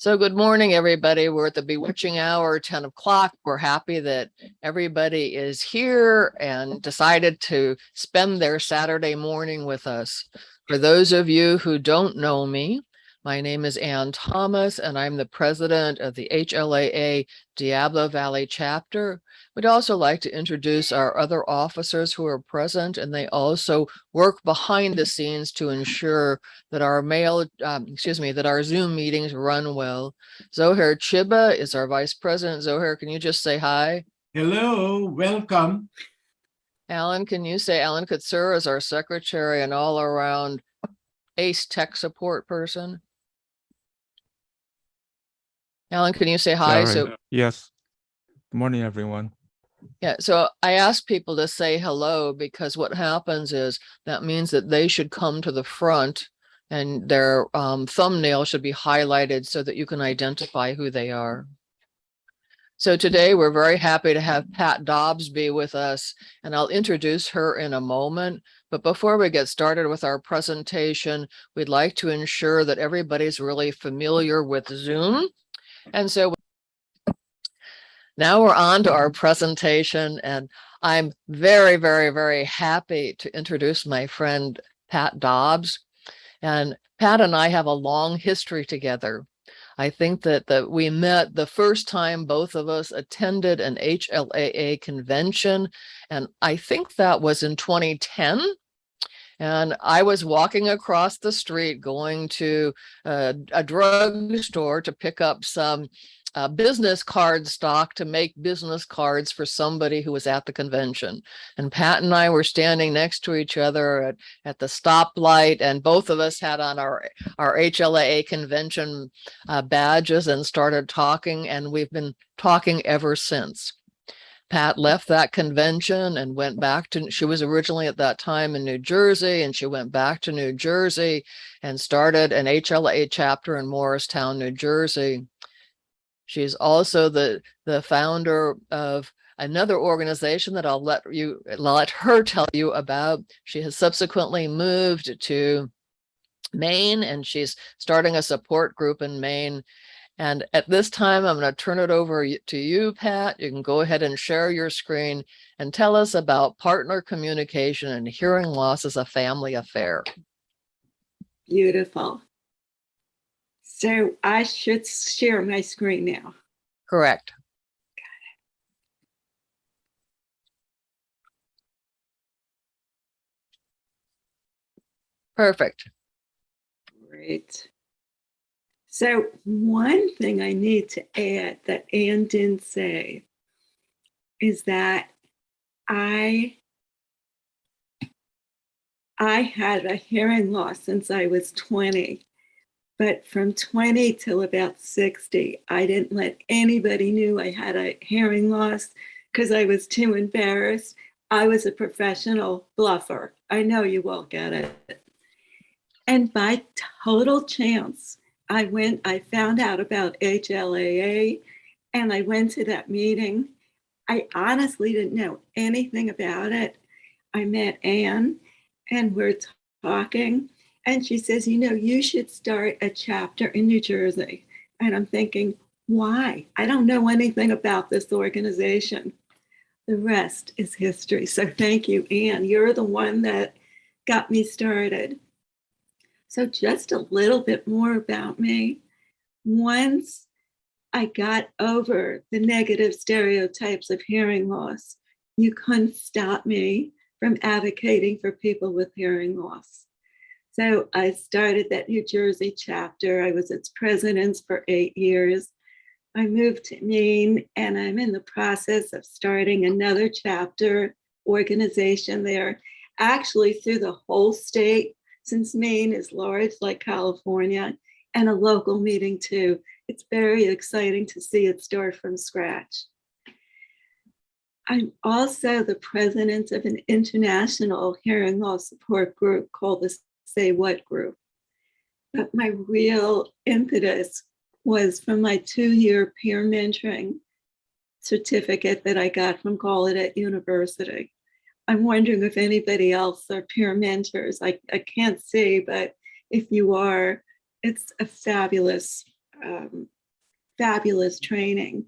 So good morning, everybody. We're at the bewitching hour, 10 o'clock. We're happy that everybody is here and decided to spend their Saturday morning with us. For those of you who don't know me, my name is Ann Thomas, and I'm the president of the HLAA Diablo Valley chapter. We'd also like to introduce our other officers who are present, and they also work behind the scenes to ensure that our mail, um, excuse me, that our Zoom meetings run well. Zohair Chiba is our vice president. Zohair, can you just say hi? Hello, welcome. Alan, can you say Alan Katsura is our secretary and all around ACE tech support person? Alan, can you say hi? Sorry. So Yes. Good morning, everyone. Yeah, so I ask people to say hello because what happens is that means that they should come to the front and their um, thumbnail should be highlighted so that you can identify who they are. So today we're very happy to have Pat Dobbs be with us and I'll introduce her in a moment. But before we get started with our presentation, we'd like to ensure that everybody's really familiar with Zoom. And so now we're on to our presentation and I'm very, very, very happy to introduce my friend Pat Dobbs. And Pat and I have a long history together. I think that, that we met the first time both of us attended an HLAA convention. And I think that was in 2010. And I was walking across the street going to a, a drugstore to pick up some uh, business card stock to make business cards for somebody who was at the convention. And Pat and I were standing next to each other at, at the stoplight and both of us had on our, our HLAA convention uh, badges and started talking and we've been talking ever since. Pat left that convention and went back to, she was originally at that time in New Jersey and she went back to New Jersey and started an HLAA chapter in Morristown, New Jersey. She's also the, the founder of another organization that I'll let you let her tell you about. She has subsequently moved to Maine and she's starting a support group in Maine. And at this time, I'm going to turn it over to you, Pat. You can go ahead and share your screen and tell us about partner communication and hearing loss as a family affair. Beautiful. So I should share my screen now. Correct. Got it. Perfect. Great. So one thing I need to add that Anne didn't say is that I I had a hearing loss since I was 20. But from 20 till about 60, I didn't let anybody knew I had a hearing loss because I was too embarrassed. I was a professional bluffer. I know you all get it. And by total chance, I went, I found out about HLAA and I went to that meeting. I honestly didn't know anything about it. I met Anne and we're talking and she says, you know, you should start a chapter in New Jersey. And I'm thinking, why? I don't know anything about this organization. The rest is history. So thank you, Anne. You're the one that got me started. So just a little bit more about me. Once I got over the negative stereotypes of hearing loss, you couldn't stop me from advocating for people with hearing loss. So I started that New Jersey chapter. I was its president for eight years. I moved to Maine and I'm in the process of starting another chapter organization there, actually through the whole state, since Maine is large like California, and a local meeting too. It's very exciting to see it start from scratch. I'm also the president of an international hearing loss support group called the Say What group. But my real impetus was from my two-year peer mentoring certificate that I got from Gallaudet University. I'm wondering if anybody else are peer mentors. I, I can't see, but if you are, it's a fabulous um, fabulous training.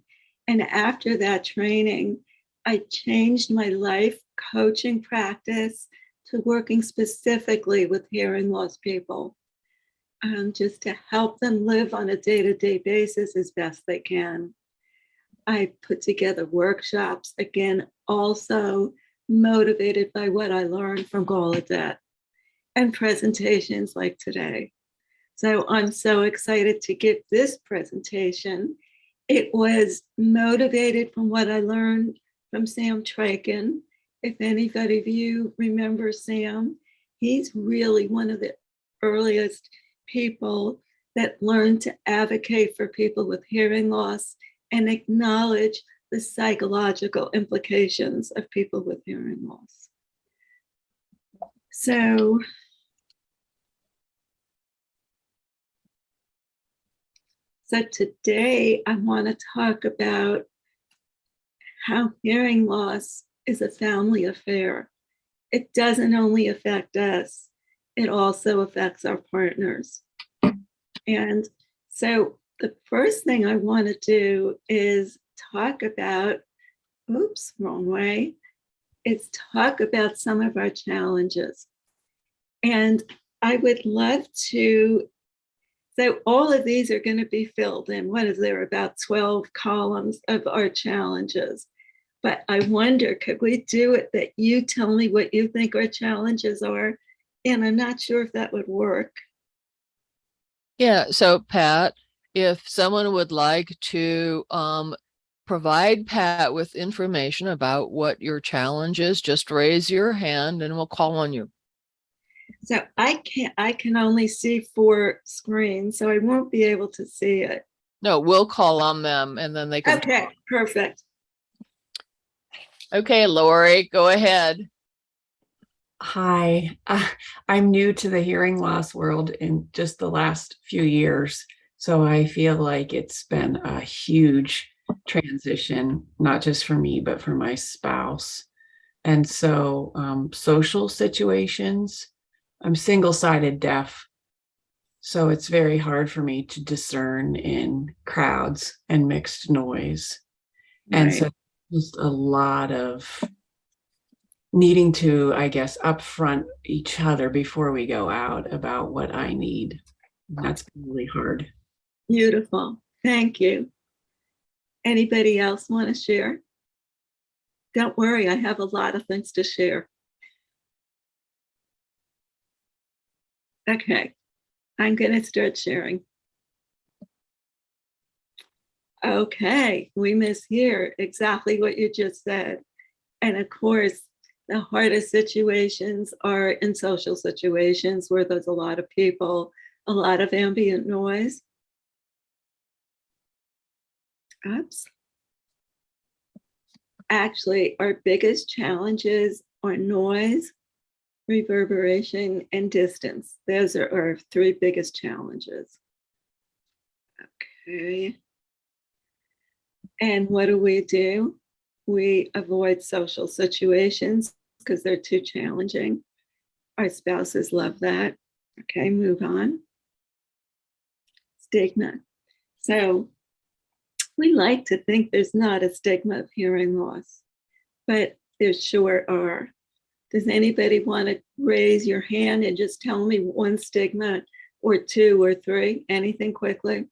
And after that training, I changed my life coaching practice to working specifically with hearing loss people, um, just to help them live on a day-to-day basis as best they can. I put together workshops, again, also motivated by what I learned from Gallaudet and presentations like today. So I'm so excited to give this presentation. It was motivated from what I learned from Sam Trychin. If anybody of you remember Sam, he's really one of the earliest people that learned to advocate for people with hearing loss and acknowledge the psychological implications of people with hearing loss. So So today I want to talk about how hearing loss is a family affair. It doesn't only affect us, it also affects our partners. And so the first thing I want to do is talk about, oops, wrong way, is talk about some of our challenges. And I would love to so all of these are going to be filled in. What is there? About 12 columns of our challenges. But I wonder, could we do it that you tell me what you think our challenges are? And I'm not sure if that would work. Yeah, so Pat, if someone would like to um provide Pat with information about what your challenge is, just raise your hand and we'll call on you. So I can't, I can only see four screens, so I won't be able to see it. No, we'll call on them and then they can. Okay, talk. perfect. Okay, Lori, go ahead. Hi, uh, I'm new to the hearing loss world in just the last few years. So I feel like it's been a huge transition, not just for me, but for my spouse. And so um, social situations, I'm single-sided deaf. So it's very hard for me to discern in crowds and mixed noise. And so Right. just a lot of needing to, I guess, upfront each other before we go out about what I need. That's really hard. Beautiful. Thank you. Anybody else want to share? Don't worry, I have a lot of things to share. Okay, I'm going to start sharing. Okay, we miss here exactly what you just said. And of course, the hardest situations are in social situations where there's a lot of people, a lot of ambient noise. Oops. Actually, our biggest challenges are noise, reverberation, and distance. Those are our three biggest challenges. Okay. And what do we do? We avoid social situations because they're too challenging. Our spouses love that. Okay, move on. Stigma. So we like to think there's not a stigma of hearing loss, but there sure are. Does anybody want to raise your hand and just tell me one stigma or two or three? Anything quickly?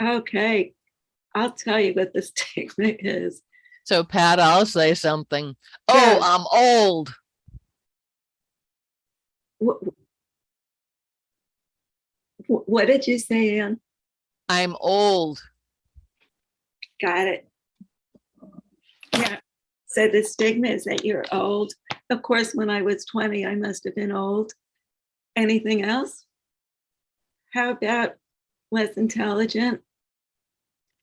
Okay, I'll tell you what the stigma is. So Pat, I'll say something. Oh, Yes. I'm old. What, what what did you say, Ann? I'm old. Got it. Yeah, so the stigma is that you're old. Of course, when I was 20, I must have been old. Anything else? How about less intelligent?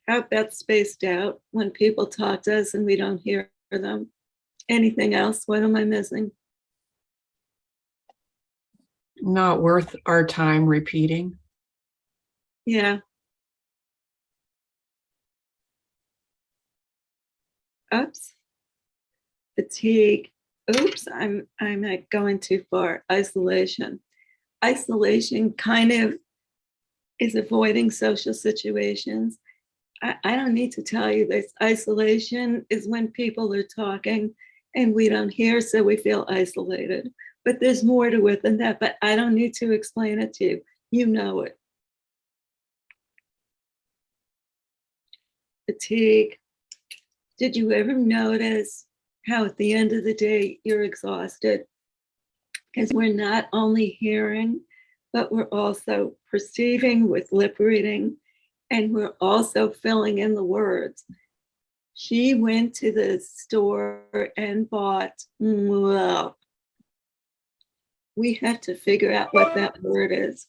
How about spaced out when people talk to us and we don't hear them? Anything else? What am I missing? Not worth our time repeating. Yeah. Oops. Fatigue. Oops, I'm I'm like going too far. Isolation. isolation kind of is avoiding social situations. I, I don't need to tell you this. Isolation is when people are talking and we don't hear, so we feel isolated. But there's more to it than that, but I don't need to explain it to you. You know it. Fatigue. Did you ever notice how at the end of the day you're exhausted? Because we're not only hearing, but we're also perceiving with lip reading, and we're also filling in the words. She went to the store and bought, well, we have to figure out what that word is.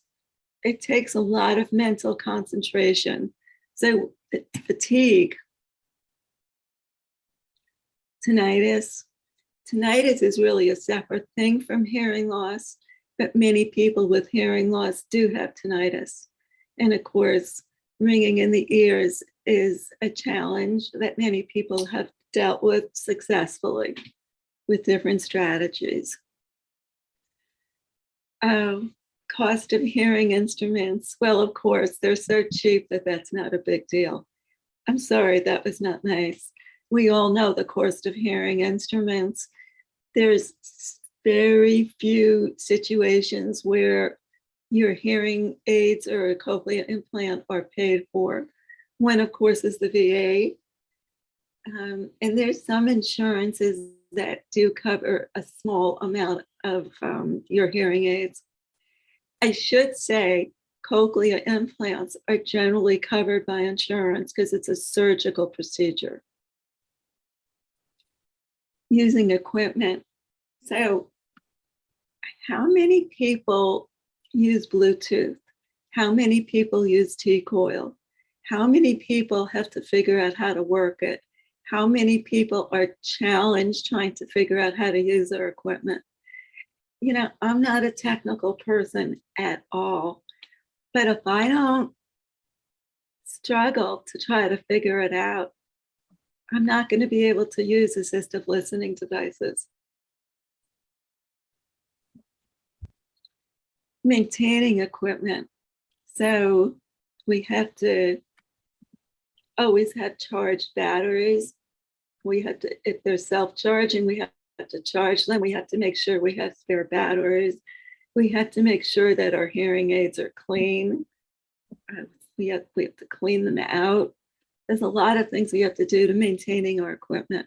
It takes a lot of mental concentration. So fatigue, tinnitus. Tinnitus is really a separate thing from hearing loss, but many people with hearing loss do have tinnitus. And of course, ringing in the ears is a challenge that many people have dealt with successfully with different strategies. Um, cost of hearing instruments. Well, of course, they're so cheap that that's not a big deal. I'm sorry, that was not nice. We all know the cost of hearing instruments. There's very few situations where your hearing aids or a cochlear implant are paid for. One, of course, is the VA. Um, and there's some insurances that do cover a small amount of um, your hearing aids. I should say cochlear implants are generally covered by insurance because it's a surgical procedure. Using equipment. So how many people use Bluetooth? How many people use T-coil? How many people have to figure out how to work it? How many people are challenged trying to figure out how to use their equipment? You know, I'm not a technical person at all, but if I don't struggle to try to figure it out, I'm not going to be able to use assistive listening devices. Maintaining equipment. So we have to always have charged batteries. We have to, if they're self-charging, we have to charge them. We have to make sure we have spare batteries. We have to make sure that our hearing aids are clean. Uh, We have, we have to clean them out. There's a lot of things we have to do to maintaining our equipment.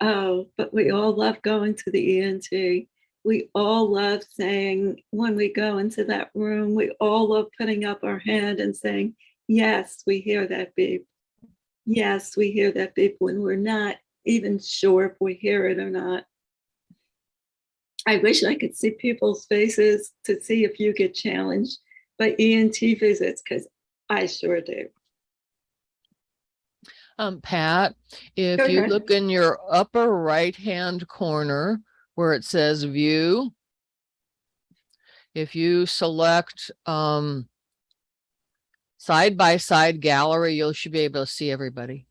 Oh, but we all love going to the ENT. We all love saying, when we go into that room, we all love putting up our hand and saying, yes, we hear that beep. Yes, we hear that beep when we're not even sure if we hear it or not. I wish I could see people's faces to see if you get challenged by ENT visits, because I sure do. Um, Pat, if Go you ahead. look in your upper right-hand corner where it says view, if you select um side by side gallery, you should be able to see everybody.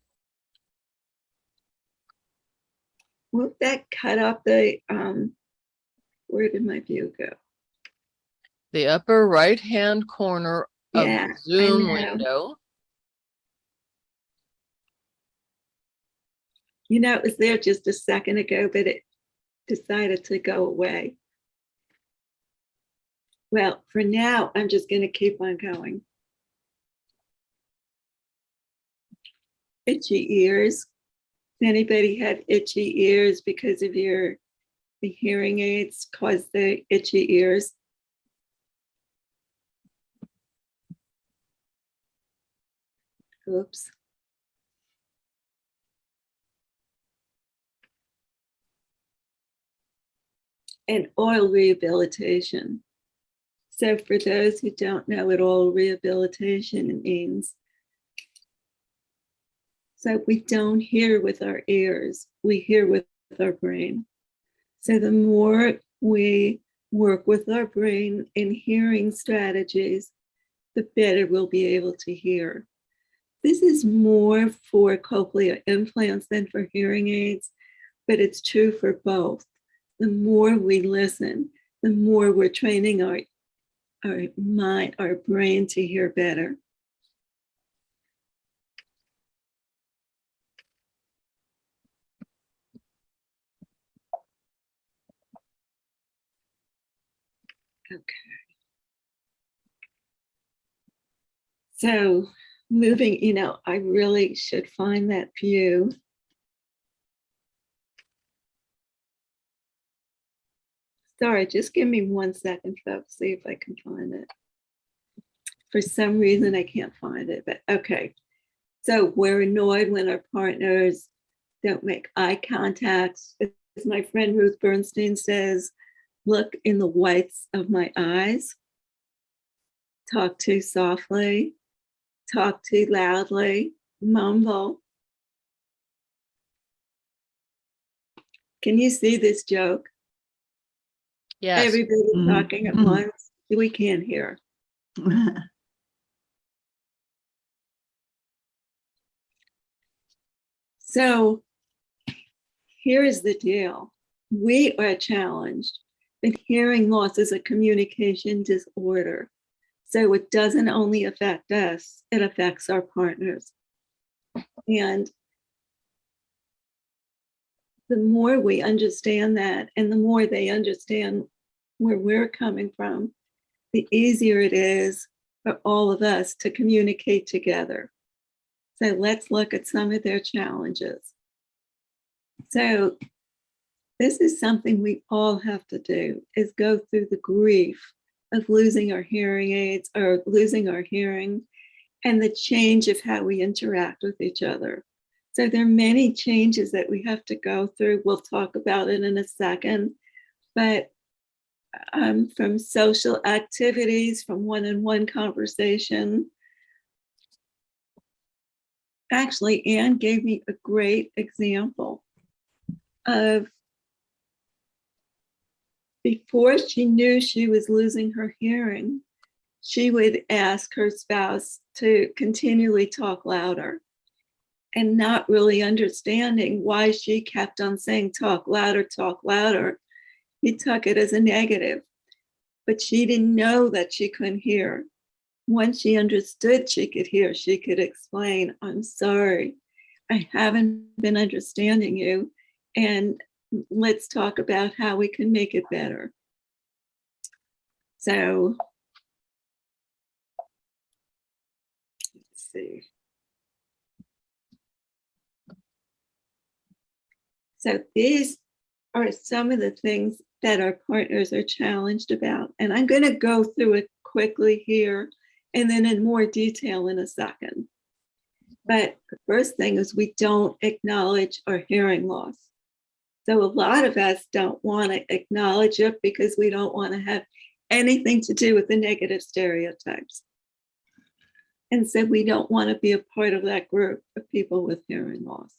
Won't that cut off the, um, where did my view go? The upper right-hand corner of Yeah, the Zoom window. You know, it was there just a second ago, but it decided to go away. Well, for now, I'm just gonna keep on going. Itchy ears. Anybody had itchy ears because of your, the hearing aids cause the itchy ears? Oops. and aural rehabilitation. So for those who don't know what aural rehabilitation means, so we don't hear with our ears, we hear with our brain. So the more we work with our brain in hearing strategies, the better we'll be able to hear. This is more for cochlear implants than for hearing aids, but it's true for both the more we listen, the more we're training our, our mind, our brain to hear better. Okay. So moving, you know, I really should find that view. Sorry, just give me one second, folks, see if I can find it. For some reason, I can't find it, but okay. So we're annoyed when our partners don't make eye contact. As my friend Ruth Bernstein says, look in the whites of my eyes. Talk too softly, talk too loudly, mumble. Can you see this joke? Yes. Everybody Mhm, talking at mhm. once. We can't hear. So here is the deal. We are challenged that hearing loss is a communication disorder. So it doesn't only affect us, it affects our partners. And the more we understand that and the more they understand where we're coming from, the easier it is for all of us to communicate together. So let's look at some of their challenges. So this is something we all have to do is go through the grief of losing our hearing aids or losing our hearing and the change of how we interact with each other. So there are many changes that we have to go through. We'll talk about it in a second, but um, from social activities, from one-on-one conversation. Actually, Anne gave me a great example of before she knew she was losing her hearing, she would ask her spouse to continually talk louder and not really understanding why she kept on saying talk louder, talk louder. He took it as a negative, but she didn't know that she couldn't hear. Once she understood she could hear, she could explain, I'm sorry, I haven't been understanding you. And let's talk about how we can make it better. So, let's see. So these are some of the things that our partners are challenged about. And I'm going to go through it quickly here and then in more detail in a second. But the first thing is we don't acknowledge our hearing loss. So a lot of us don't want to acknowledge it because we don't want to have anything to do with the negative stereotypes. And so we don't want to be a part of that group of people with hearing loss.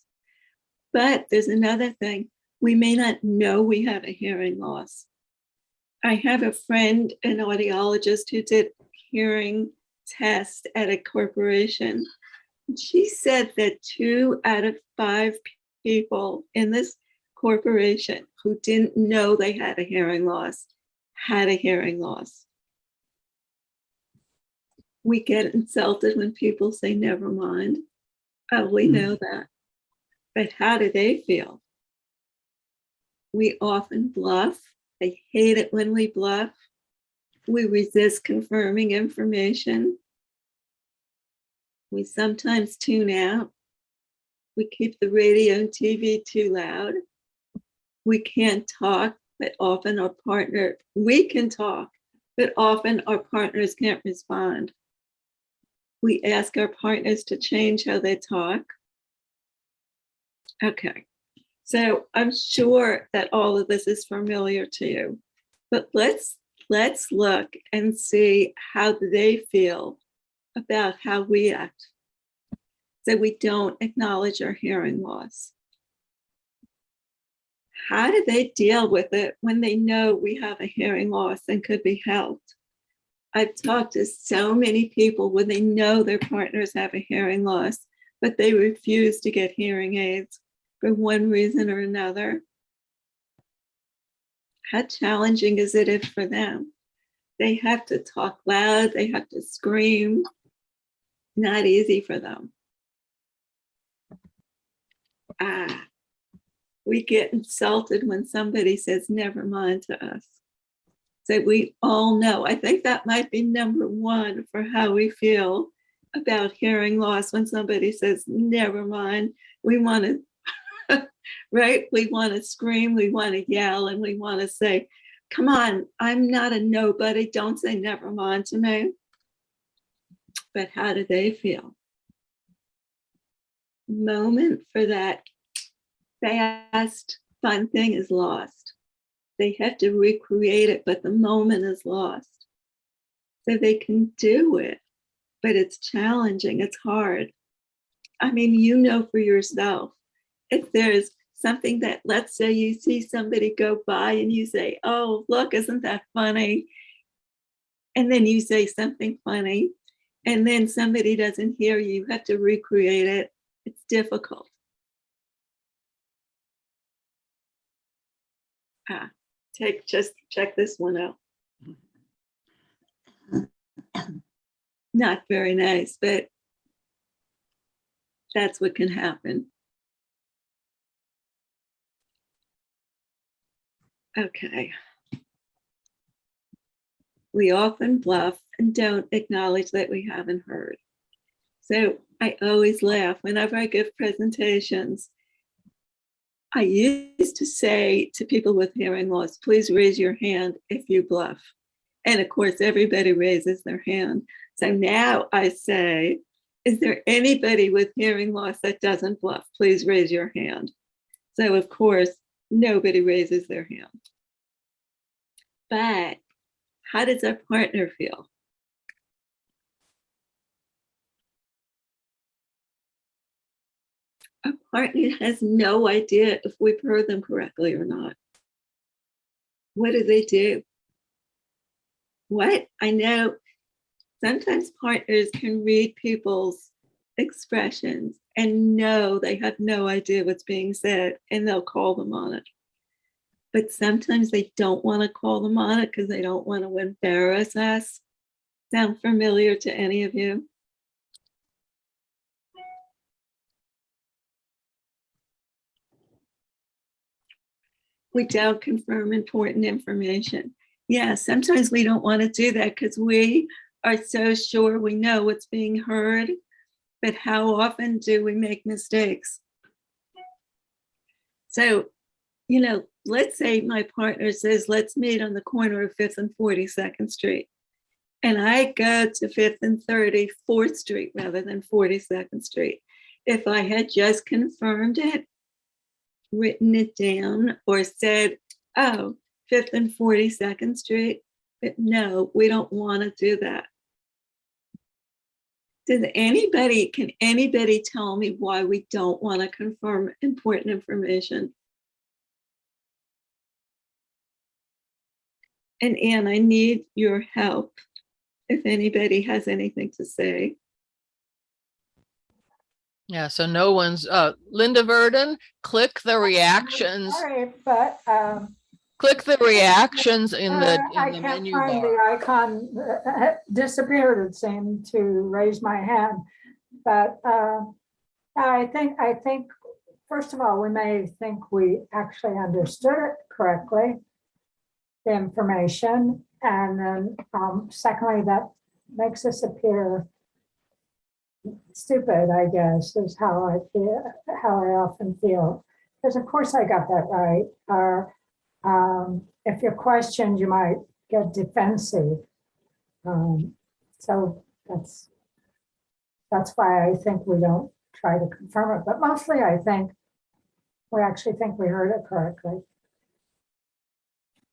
But there's another thing, we may not know we have a hearing loss. I have a friend, an audiologist who did hearing tests at a corporation. She said that two out of five people in this corporation who didn't know they had a hearing loss had a hearing loss. We get insulted when people say, never mind. Oh, we Mm. know that. But how do they feel? We often bluff. I hate it when we bluff. We resist confirming information. We sometimes tune out. We keep the radio and TV too loud. We can't talk, but often our partner, we can talk, but often our partners can't respond. We ask our partners to change how they talk. Okay, so I'm sure that all of this is familiar to you, but let's let's look and see how they feel about how we act. So we don't acknowledge our hearing loss. How do they deal with it when they know we have a hearing loss and could be helped? I've talked to so many people when they know their partners have a hearing loss, but they refuse to get hearing aids for one reason or another. how challenging is it for them? They have to talk loud, they have to scream. Not easy for them. Ah, we get insulted when somebody says never mind to us. So we all know, I think that might be number one for how we feel about hearing loss when somebody says never mind. We want to, right? We want to scream, we want to yell, and we want to say, come on, I'm not a nobody. Don't say never mind to me. But how do they feel? Moment for that fast, fun thing is lost. They have to recreate it, but the moment is lost. So they can do it, but it's challenging, it's hard. I mean, you know for yourself, if there's something that, let's say you see somebody go by and you say, oh, look, isn't that funny? And then you say something funny, and then somebody doesn't hear you, you have to recreate it. It's difficult. Ah, take, just check this one out. Not very nice, but that's what can happen. Okay. We often bluff and don't acknowledge that we haven't heard. So I always laugh whenever I give presentations. I used to say to people with hearing loss, please raise your hand if you bluff. And of course, everybody raises their hand. So now I say, is there anybody with hearing loss that doesn't bluff? Please raise your hand. So of course, nobody raises their hand. But how does our partner feel? Our partner has no idea if we've heard them correctly or not. What do they do? What? I know sometimes partners can read people's expressions and know they have no idea what's being said and they'll call them on it. But sometimes they don't want to call them on it because they don't want to embarrass us. Sound familiar to any of you? We don't confirm important information. Yeah, sometimes we don't want to do that because we are so sure we know what's being heard. But how often do we make mistakes? So, you know, let's say my partner says, let's meet on the corner of 5th and 42nd Street. And I go to 5th and 34th Street rather than 42nd Street. If I had just confirmed it, written it down or said, oh, 5th and 42nd Street, but no, we don't want to do that. Does anybody, can anybody tell me why we don't want to confirm important information? And Anne, I need your help if anybody has anything to say. Yeah, so no one's, uh, Linda Verdon, click the reactions, Sorry, but um, click the reactions in the, uh, I in the can't menu find bar. the icon uh, uh, disappeared, it seemed to raise my hand. But uh, I think, I think, first of all, we may think we actually understood it correctly, the information, and then um, secondly, that makes us appear stupid, I guess, is how I feel, how I often feel. Because of course I got that right. Or um, if you're questioned, you might get defensive. Um, so that's that's why I think we don't try to confirm it. But mostly I think we actually think we heard it correctly.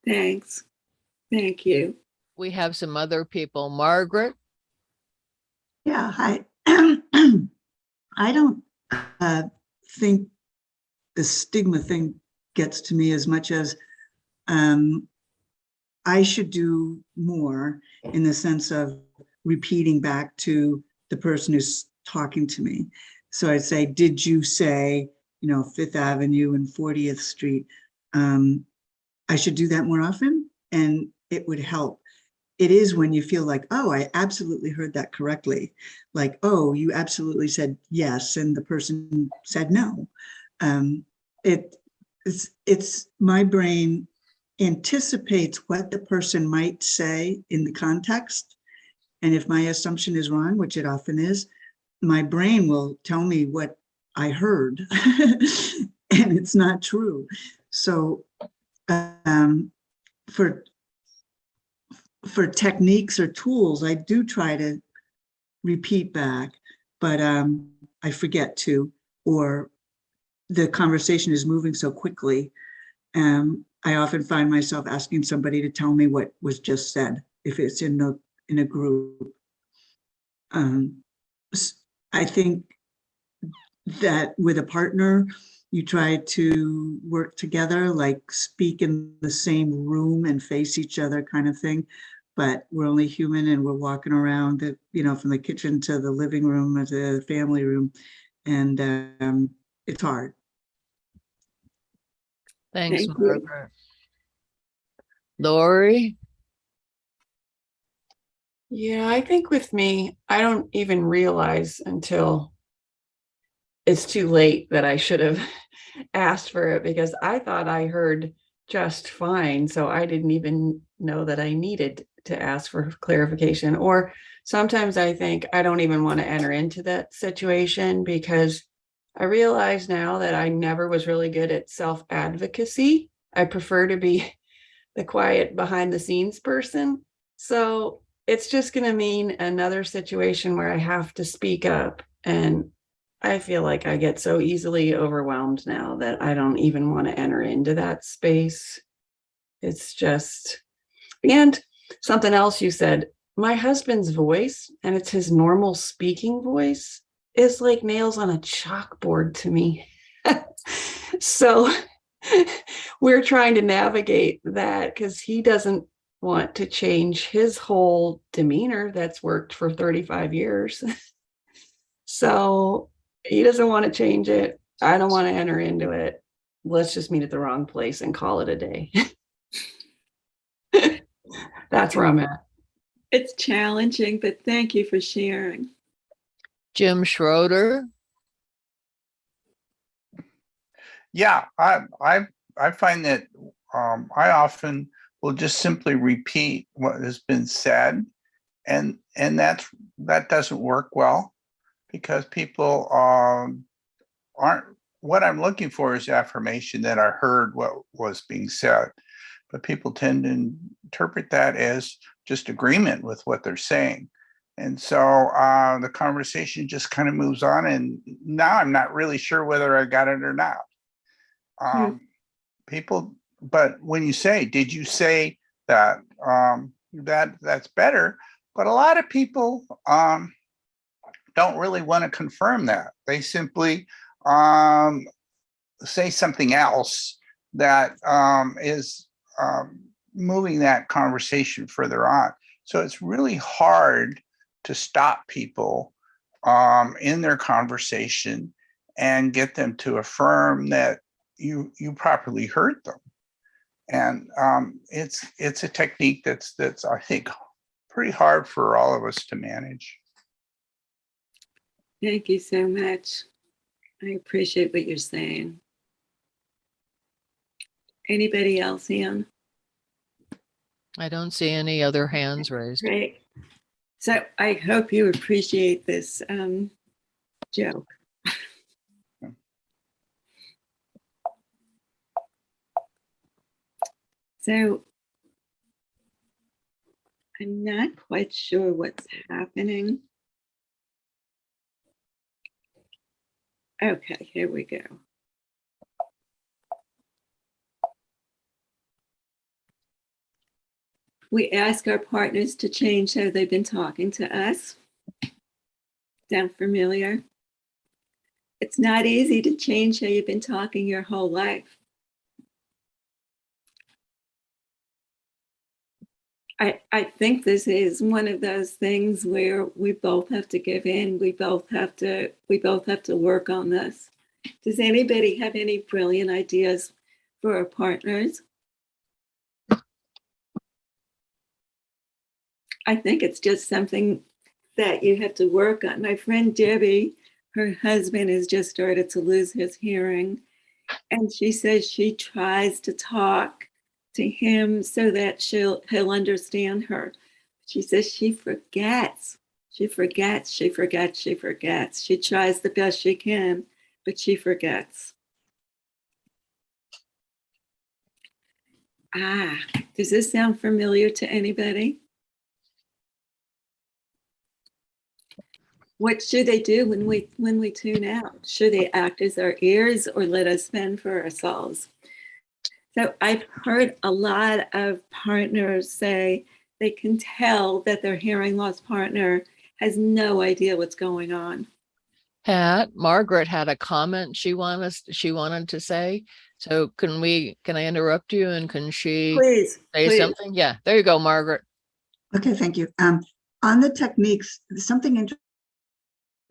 Thanks. Thank you. We have some other people. Margaret, Yeah, hi. I don't uh, think the stigma thing gets to me as much as um, I should do more in the sense of repeating back to the person who's talking to me. So I'd say, did you say, you know, Fifth Avenue and 40th Street? Um, I should do that more often and it would help. It is when you feel like, oh, I absolutely heard that correctly. Like, oh, you absolutely said yes, and the person said no. Um, it, it's, it's my brain anticipates what the person might say in the context. And if my assumption is wrong, which it often is, my brain will tell me what I heard and it's not true. So um, for for techniques or tools, I do try to repeat back, but um, I forget to, or the conversation is moving so quickly. Um, I often find myself asking somebody to tell me what was just said, if it's in a, in a group. Um, I think that with a partner, you try to work together, like speak in the same room and face each other kind of thing. But we're only human and we're walking around, the, you know, from the kitchen to the living room or the family room. And um, it's hard. Thanks, Thank. Margaret. Lori? Yeah, I think with me, I don't even realize until it's too late that I should have asked for it because I thought I heard just fine. So I didn't even know that I needed to ask for clarification. Or sometimes I think I don't even want to enter into that situation because I realize now that I never was really good at self advocacy. I prefer to be the quiet behind the scenes person. So it's just going to mean another situation where I have to speak up. And I feel like I get so easily overwhelmed now that I don't even want to enter into that space. It's just, and something else you said, my husband's voice, and it's his normal speaking voice, is like nails on a chalkboard to me. so we're trying to navigate that because he doesn't want to change his whole demeanor that's worked for 35 years. so he doesn't want to change it. I don't want to enter into it. Let's just meet at the wrong place and call it a day. That's where I'm at. It's challenging, but thank you for sharing. Jim Schroeder? Yeah, I I I find that um, I often will just simply repeat what has been said, and and that's that doesn't work well because people um, aren't. What I'm looking for is affirmation that I heard what was being said, but people tend to interpret that as just agreement with what they're saying. And so uh, the conversation just kind of moves on, and now I'm not really sure whether I got it or not um, people, but when you say, did you say that, um, that, that's better, but a lot of people, um, don't really want to confirm that. They simply, um, say something else that, um, is, um, moving that conversation further on. So it's really hard to stop people, um, in their conversation and get them to affirm that you you properly heard them and um, it's it's a technique that's that's i think pretty hard for all of us to manage Thank you so much. I appreciate what you're saying. Anybody else, Ian? I don't see any other hands raised. Great. So I hope you appreciate this um, joke. So I'm not quite sure what's happening. Okay, here we go. We ask our partners to change how they've been talking to us. Sound familiar? It's not easy to change how you've been talking your whole life. I, I think this is one of those things where we both have to give in. We both have to we both have to work on this. Does anybody have any brilliant ideas for our partners? I think it's just something that you have to work on. My friend Debbie, her husband has just started to lose his hearing. And she says she tries to talk to him so that she'll he'll understand her. She says she forgets. She forgets, she forgets, she forgets. She tries the best she can, but she forgets. Ah, does this sound familiar to anybody? What should they do when we when we tune out? Should they act as our ears or let us fend for ourselves? So I've heard a lot of partners say they can tell that their hearing loss partner has no idea what's going on. Pat, Margaret had a comment she wanted she wanted to say. So can we, can I interrupt you and can she Please, say please. something? Yeah, there you go, Margaret. Okay, thank you. Um, on the techniques, something inter-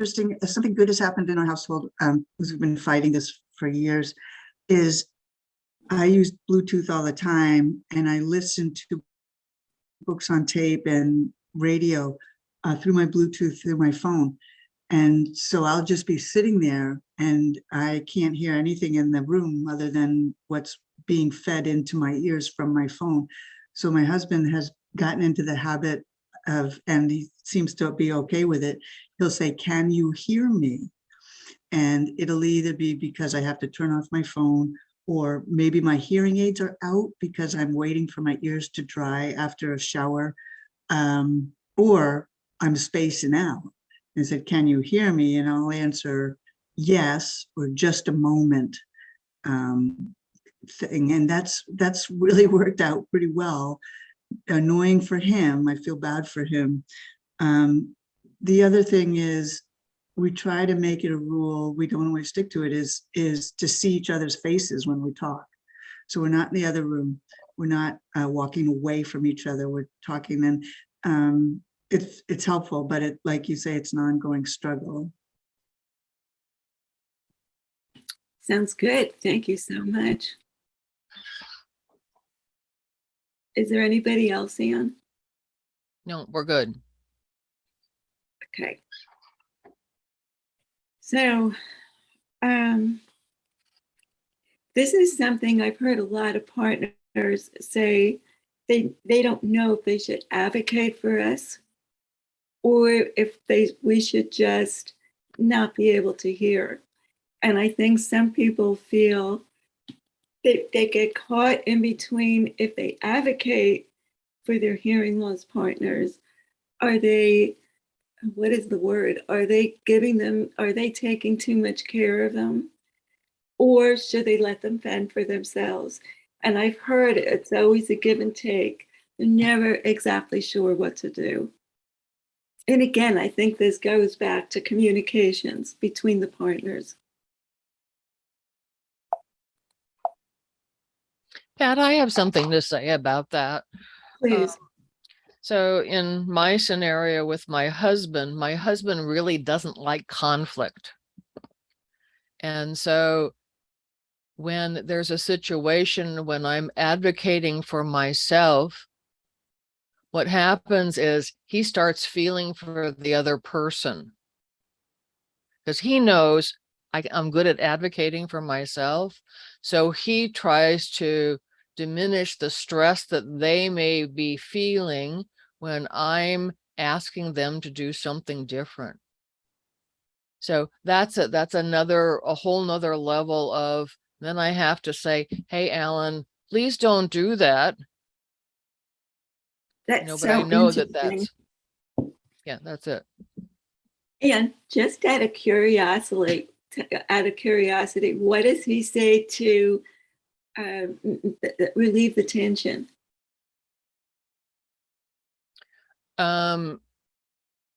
interesting, something good has happened in our household, um, because we've been fighting this for years, is I use Bluetooth all the time and I listen to books on tape and radio uh, through my Bluetooth through my phone. And so I'll just be sitting there and I can't hear anything in the room other than what's being fed into my ears from my phone. So my husband has gotten into the habit of, and he seems to be okay with it. He'll say, can you hear me? And it'll either be because I have to turn off my phone or maybe my hearing aids are out because I'm waiting for my ears to dry after a shower. Um, or I'm spacing out and said, can you hear me? And I'll answer yes, or just a moment. Um, thing. And that's, that's really worked out pretty well. Annoying for him. I feel bad for him. Um, the other thing is we try to make it a rule. We don't always stick to it is, is to see each other's faces when we talk. So we're not in the other room. We're not uh, walking away from each other. We're talking and um, it's, it's helpful, but it, like you say, it's an ongoing struggle. Sounds good. Thank you so much. Is there anybody else, Ian? No, we're good. Okay. So, um, this is something I've heard a lot of partners say they they don't know if they should advocate for us or if they we should just not be able to hear. And I think some people feel they, they get caught in between if they advocate for their hearing loss partners, are they what is the word? Are they giving them, are they taking too much care of them? Or should they let them fend for themselves? And I've heard it's always a give and take. They're never exactly sure what to do. And again, I think this goes back to communications between the partners. Pat, I have something to say about that. Um, Please. So in my scenario with my husband, my husband really doesn't like conflict. And so when there's a situation when I'm advocating for myself, what happens is he starts feeling for the other person. Because he knows I, I'm good at advocating for myself. So he tries to diminish the stress that they may be feeling when I'm asking them to do something different. So that's it. That's another, a whole nother level of, then I have to say, hey, Alan, please don't do that. You That's know, but I know that that's, yeah, that's it. And just out of curiosity, out of curiosity, what does he say to th- relieve the tension? um,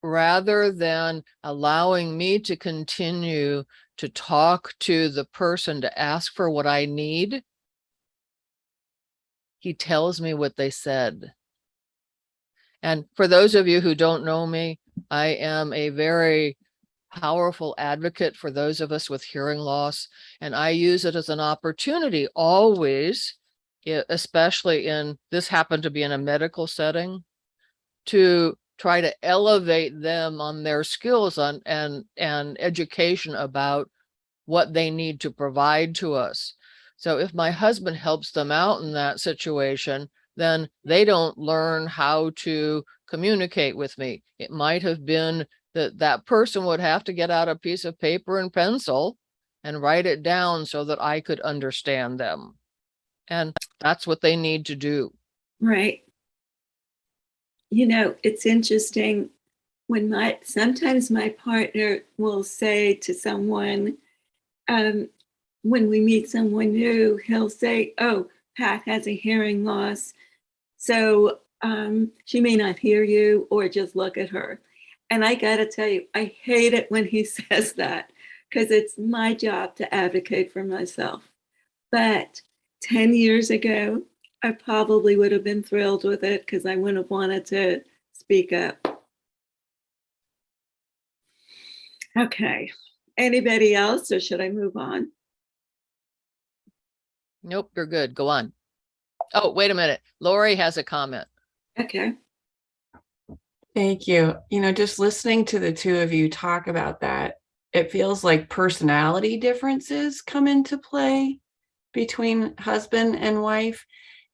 rather than allowing me to continue to talk to the person to ask for what I need, he tells me what they said. And for those of you who don't know me, I am a very powerful advocate for those of us with hearing loss, and I use it as an opportunity always, especially in, this happened to be in a medical setting, to try to elevate them on their skills on and and education about what they need to provide to us. So if my husband helps them out in that situation, then they don't learn how to communicate with me. It might have been that that person would have to get out a piece of paper and pencil and write it down so that I could understand them. And that's what they need to do. Right. You know, it's interesting when my, sometimes my partner will say to someone, um, when we meet someone new, he'll say, oh, Pat has a hearing loss. So um, she may not hear you or just look at her. And I gotta tell you, I hate it when he says that because it's my job to advocate for myself. But 10 years ago, I probably would have been thrilled with it because I wouldn't have wanted to speak up. Okay, anybody else or should I move on? Nope, you're good. Go on. Oh, wait a minute. Lori has a comment. Okay, Thank you. You know, just listening to the two of you talk about that, it feels like personality differences come into play between husband and wife.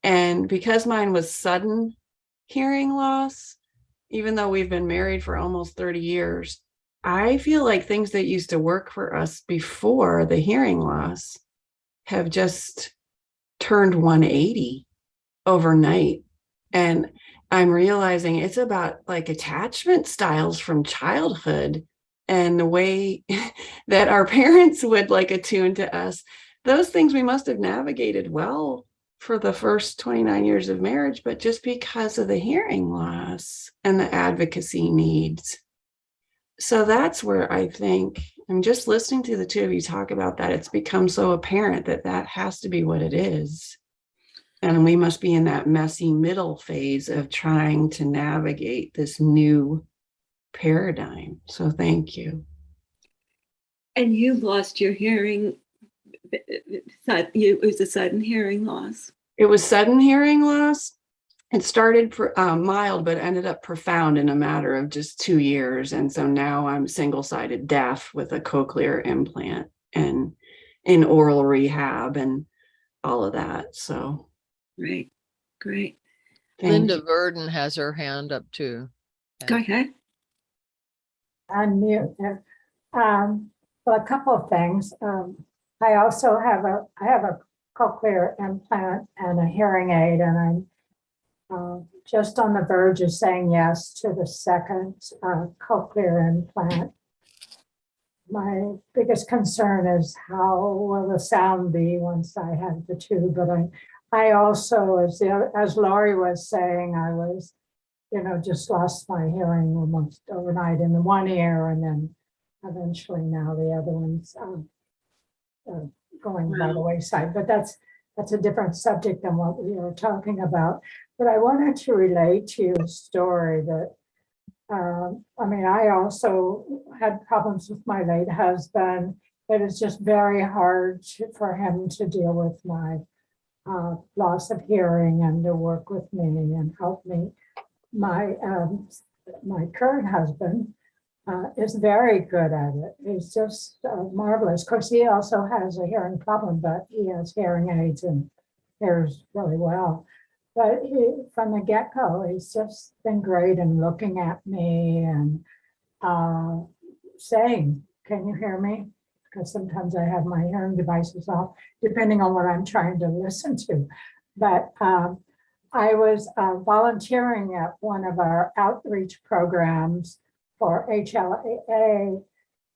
And because mine was sudden hearing loss, even though we've been married for almost 30 years, I feel like things that used to work for us before the hearing loss have just turned 180 overnight. And I'm realizing it's about like attachment styles from childhood and the way that our parents would like attune to us. Those things we must have navigated well for the first 29 years of marriage, but just because of the hearing loss and the advocacy needs. So that's where I think I'm just listening to the two of you talk about that. It's become so apparent that that has to be what it is. And we must be in that messy middle phase of trying to navigate this new paradigm. So thank you. and you lost your hearing. b- b- sud- you- It was a sudden hearing loss. It was sudden hearing loss. It started for uh, mild, but ended up profound in a matter of just two years. And so now I'm single-sided deaf with a cochlear implant and in aural rehab and all of that. So Right, great. thank Linda you. Verdon has her hand up too. Go ahead. unmute there. Um, well, a couple of things. Um, I also have a, I have a cochlear implant and a hearing aid, and I'm uh, just on the verge of saying yes to the second uh, cochlear implant. My biggest concern is how will the sound be once I have the two, but I, I also, as the, as Laurie was saying, I was you know, just lost my hearing almost overnight in the one ear and then eventually now the other one's um, uh, going by the wayside, but that's, that's a different subject than what we were talking about. But I wanted to relate to you a story that, um, I mean, I also had problems with my late husband. It is just very hard to- for him to deal with my uh, loss of hearing and to work with me and help me my um, my current husband uh, is very good at it. He's just uh, marvelous. Of course, he also has a hearing problem, but he has hearing aids and hears really well. But he, from the get-go, he's just been great in looking at me and uh, saying, "Can you hear me?" Because sometimes I have my hearing devices off, depending on what I'm trying to listen to. But um, I was uh, volunteering at one of our outreach programs for HLAA.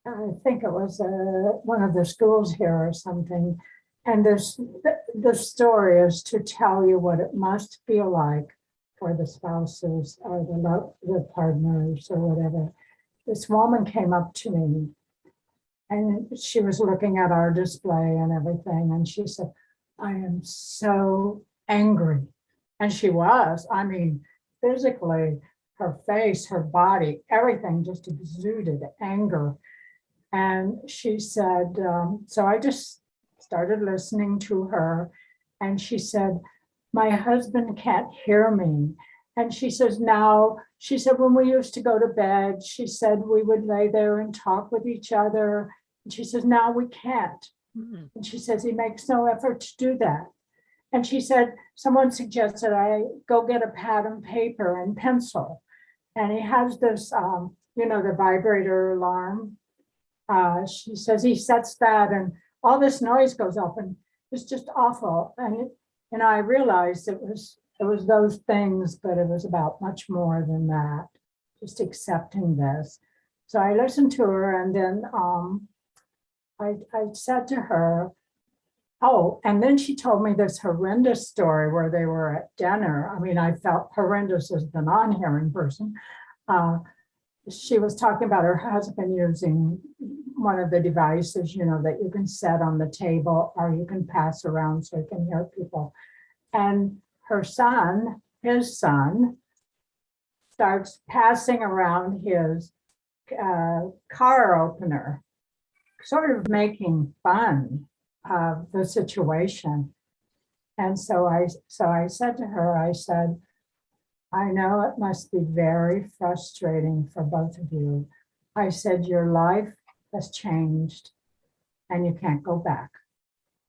I think it was uh, one of the schools here or something. And this, the, story is to tell you what it must feel like for the spouses or the, the partners or whatever. This woman came up to me and she was looking at our display and everything. And she said, I am so angry. And she was, I mean, physically, her face, her body, everything just exuded anger. And she said, um, so I just started listening to her. And she said, my husband can't hear me. And she says now, she said, when we used to go to bed, she said we would lay there and talk with each other. And she says, now we can't. Mm. And she says he makes no effort to do that. And she said, someone suggested I go get a pad and paper and pencil. And he has this, um, you know, the vibrator alarm. Uh, she says he sets that and all this noise goes up and it's just awful. And, it- and I realized it was, it was those things, but it was about much more than that, just accepting this. So I listened to her and then, um, I, I said to her, oh, and then she told me this horrendous story where they were at dinner. I mean, I felt horrendous as the non-hearing person. Uh, she was talking about her husband using one of the devices, you know, that you can set on the table or you can pass around so you can hear people. And her son, his son, starts passing around his uh, car opener sort of making fun of the situation. And so I, so I said to her, I said, I know it must be very frustrating for both of you. I said, your life has changed and you can't go back.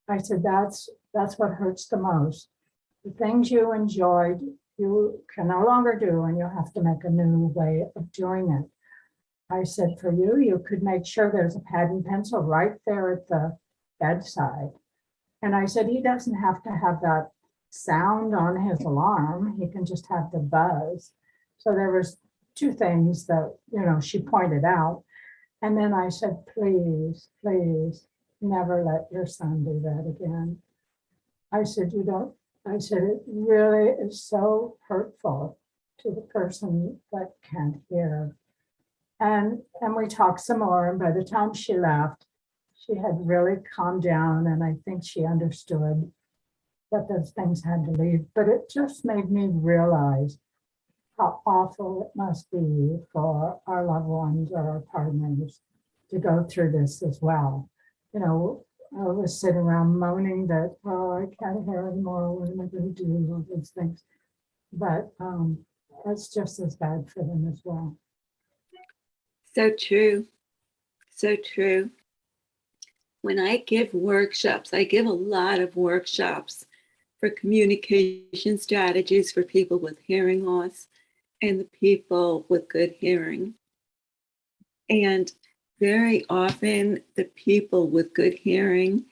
I said, that's, that's what hurts the most. The things you enjoyed, you can no longer do and you have to make a new way of doing it. I said, for you, you could make sure there's a pad and pencil right there at the bedside. And I said, he doesn't have to have that sound on his alarm. He can just have the buzz. So there was two things that, you know, she pointed out. And then I said, please, please, never let your son do that again. I said, you don't, I said, it really is so hurtful to the person that can't hear. And, and we talked some more, and by the time she left, she had really calmed down, and I think she understood that those things had to leave, but it just made me realize how awful it must be for our loved ones or our partners to go through this as well. You know, I was sitting around moaning that, oh, I can't hear anymore, what am I gonna do, all those things. But um, it's just as bad for them as well. So true. So true. When I give workshops, I give a lot of workshops for communication strategies for people with hearing loss and the people with good hearing. And very often, the people with good hearing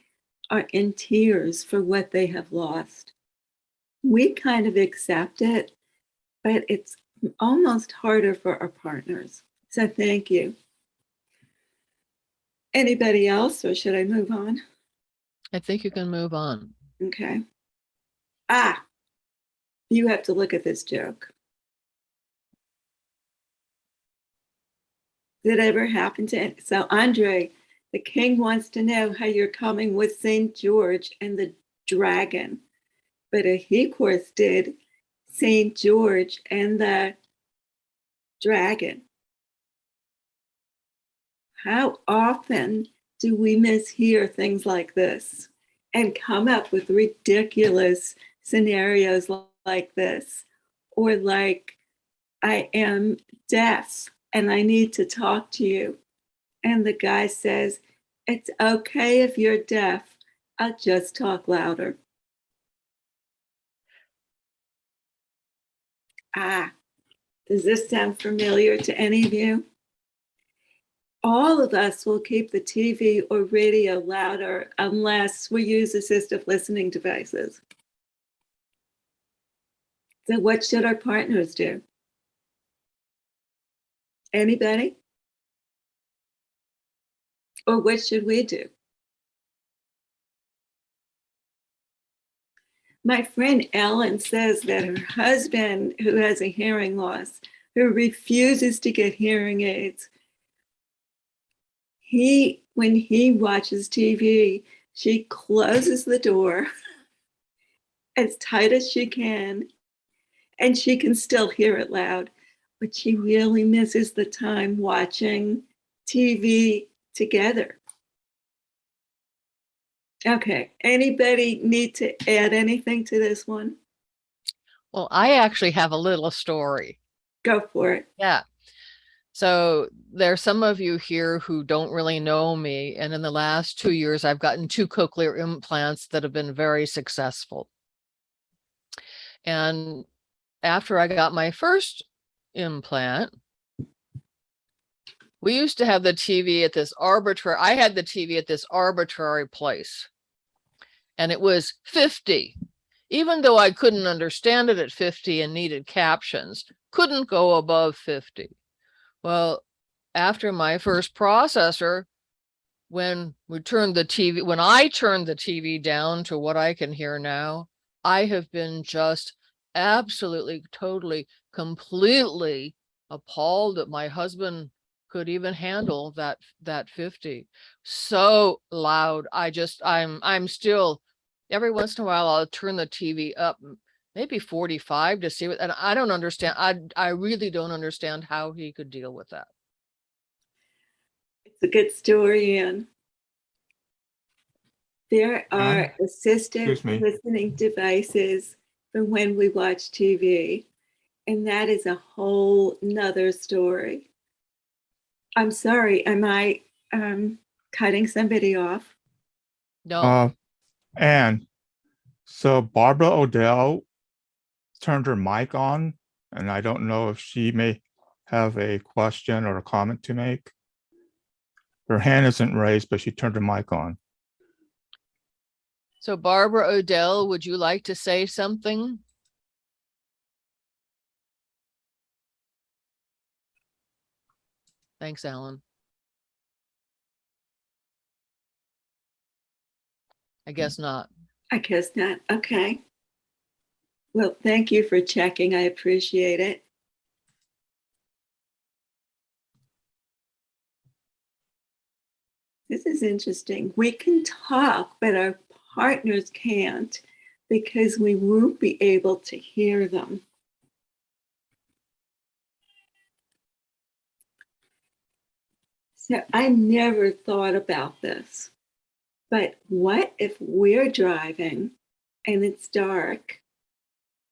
are in tears for what they have lost. We kind of accept it, but it's almost harder for our partners. So thank you. Anybody else, or should I move on? I think you can move on. Okay. Ah, you have to look at this joke. Did it ever happen to, so Andre, the king wants to know how you're coming with St. George and the dragon. But a he course did St. George and the dragon. How often do we mishear things like this and come up with ridiculous scenarios like this? Or like, I am deaf and I need to talk to you. And the guy says, It's okay if you're deaf, I'll just talk louder. Ah, does this sound familiar to any of you? All of us will keep the TV or radio louder unless we use assistive listening devices. So what should our partners do? Anybody? Or what should we do? My friend Ellen says that her husband, who has a hearing loss, who refuses to get hearing aids, he when he watches TV, she closes the door as tight as she can, and she can still hear it loud, but she really misses the time watching TV together. Okay, anybody need to add anything to this one? Well, I actually have a little story. Go for it. Yeah. So there's some of you here who don't really know me. And in the last two years, I've gotten two cochlear implants that have been very successful. And after I got my first implant, we used to have the TV at this arbitrary, I had the TV at this arbitrary place. And it was 50. Even though I couldn't understand it at 50 and needed captions, couldn't go above 50. Well, after my first processor, when we turned the TV, when I turned the TV down to what I can hear now, I have been just absolutely, totally, completely appalled that my husband could even handle that, that 50. So loud. I just, I'm, I'm still, every once in a while, I'll turn the TV up, maybe 45 to see what, and I don't understand. I, I really don't understand how he could deal with that. It's a good story, Ann. There are assistive listening devices for when we watch TV. And that is a whole nother story. I'm sorry, am I um, cutting somebody off? No, Uh, and so Barbara Odell turned her mic on, and I don't know if she may have a question or a comment to make. Her hand isn't raised, but she turned her mic on. so Barbara Odell, would you like to say something? Thanks, Alan. I guess not. I guess not. Okay. Well, thank you for checking. I appreciate it. This is interesting. We can talk, but our partners can't because we won't be able to hear them. So I never thought about this. But what if we're driving and it's dark?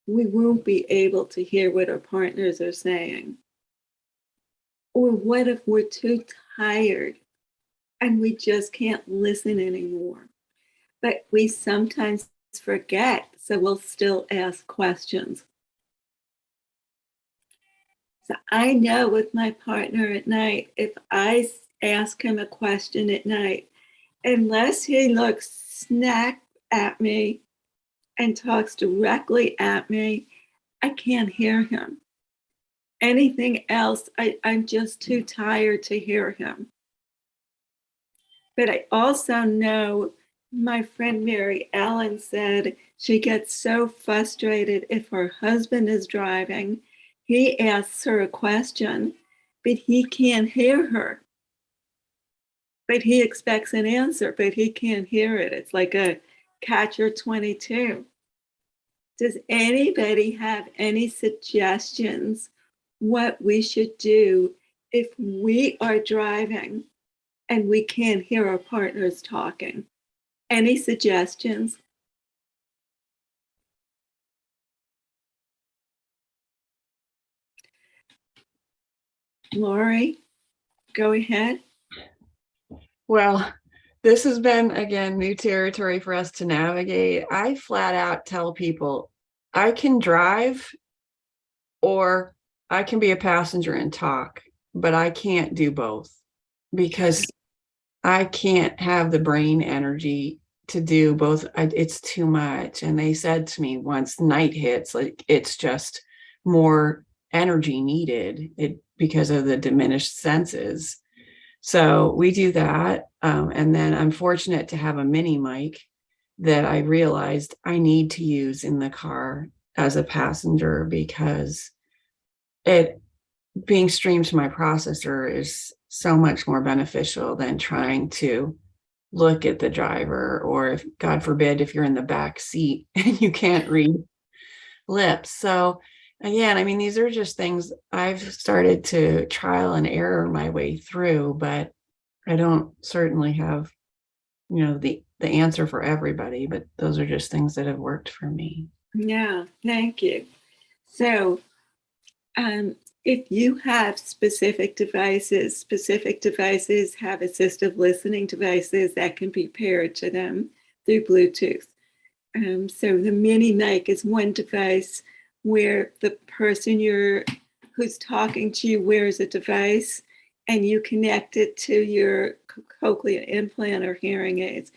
We won't be able to hear what our partners are saying. Or what if we're too tired and we just can't listen anymore? But we sometimes forget, so we'll still ask questions. So I know with my partner at night, if I ask him a question at night, unless he looks snack at me and talks directly at me, I can't hear him. Anything else, I, I'm just too mm. tired to hear him. But I also know my friend Mary Ellen said she gets so frustrated if her husband is driving. He asks her a question, but he can't hear her but he expects an answer, but he can't hear it. It's like a catcher 22. Does anybody have any suggestions what we should do if we are driving and we can't hear our partners talking? Any suggestions? Lori, go ahead. Well, this has been again new territory for us to navigate. I flat out tell people I can drive or I can be a passenger and talk, but I can't do both because I can't have the brain energy to do both. I, it's too much. And they said to me once night hits, like it's just more energy needed it because of the diminished senses. So we do that. Um, and then I'm fortunate to have a mini mic that I realized I need to use in the car as a passenger because it being streamed to my processor is so much more beneficial than trying to look at the driver or if God forbid if you're in the back seat and you can't read lips. So again, I mean, these are just things I've started to trial and error my way through, but I don't certainly have, you know, the the answer for everybody, but those are just things that have worked for me. Yeah, thank you. So um, if you have specific devices, specific devices have assistive listening devices that can be paired to them through Bluetooth. Um, so the mini mic is one device where the person you're who's talking to you wears a device and you connect it to your cochlear implant or hearing aids.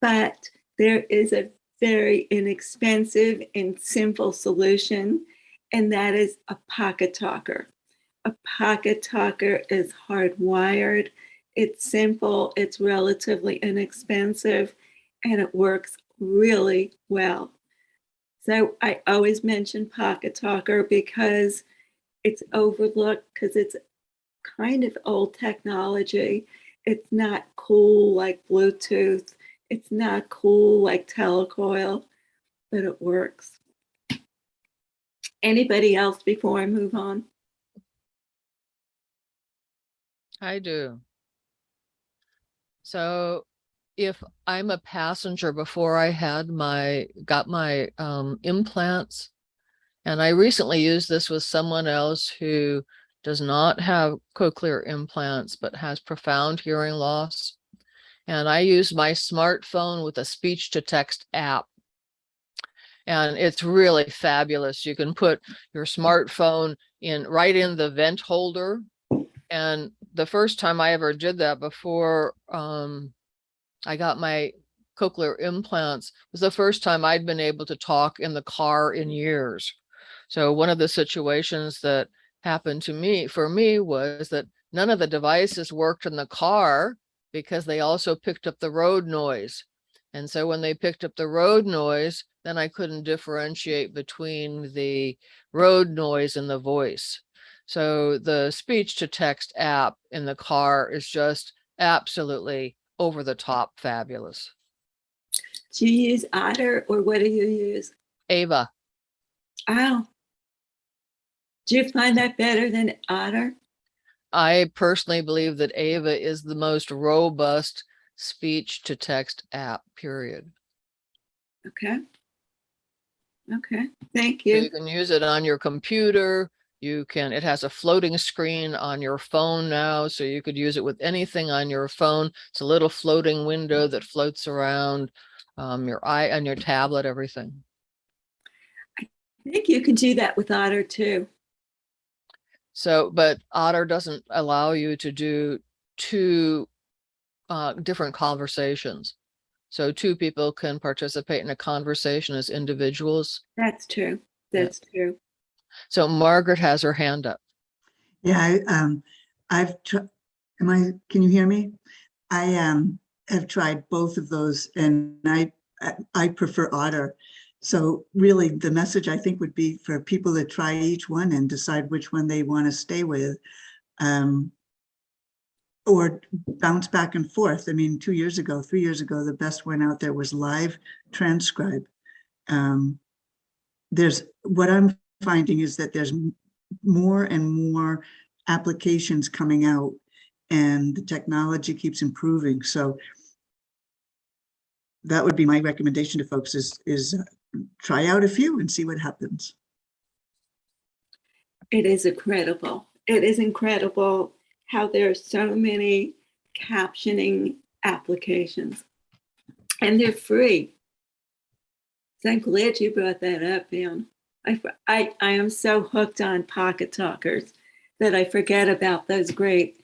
But there is a very inexpensive and simple solution, and that is a pocket talker. A pocket talker is hardwired, it's simple, it's relatively inexpensive, and it works really well. So I always mention Pocket Talker because it's overlooked because it's kind of old technology. It's not cool like Bluetooth. It's not cool like telecoil, but it works. Anybody else before I move on? I do. So if I'm a passenger before I had my, got my um, implants, and I recently used this with someone else who does not have cochlear implants, but has profound hearing loss. And I use my smartphone with a speech to text app. And it's really fabulous. You can put your smartphone in right in the vent holder. And the first time I ever did that before um, I got my cochlear implants was the first time I'd been able to talk in the car in years. So one of the situations that happened to me, for me, was that none of the devices worked in the car because they also picked up the road noise. And so when they picked up the road noise, then I couldn't differentiate between the road noise and the voice. So the speech to text app in the car is just absolutely over the top fabulous. Do you use Otter or what do you use? Ava, Oh. Do you find that better than Otter? I personally believe that Ava is the most robust speech to text app, period. Okay. Okay, thank So you. You can use it on your computer. You can, it has a floating screen on your phone now, so you could use it with anything on your phone. It's a little floating window that floats around um, your eye on your tablet, everything. I think you can do that with Otter too. So, but Otter doesn't allow you to do two uh, different conversations. So two people can participate in a conversation as individuals. That's true. Yeah. That's true. So Margaret has her hand up. Yeah, I, um, I've, am I, can you hear me? I, um, have tried both of those and I, I- I prefer Otter. So really, the message I think would be for people to try each one and decide which one they want to stay with. Um, or bounce back and forth. I mean, two years ago, three years ago, the best one out there was Live Transcribe. Um, there's, what I'm finding is that there's more and more applications coming out and the technology keeps improving. So that would be my recommendation to folks is, is uh, try out a few and see what happens. It is incredible. It is incredible how there are so many captioning applications and they're free. So I'm glad you brought that up, Ann. I, I, I am so hooked on Pocket Talkers that I forget about those great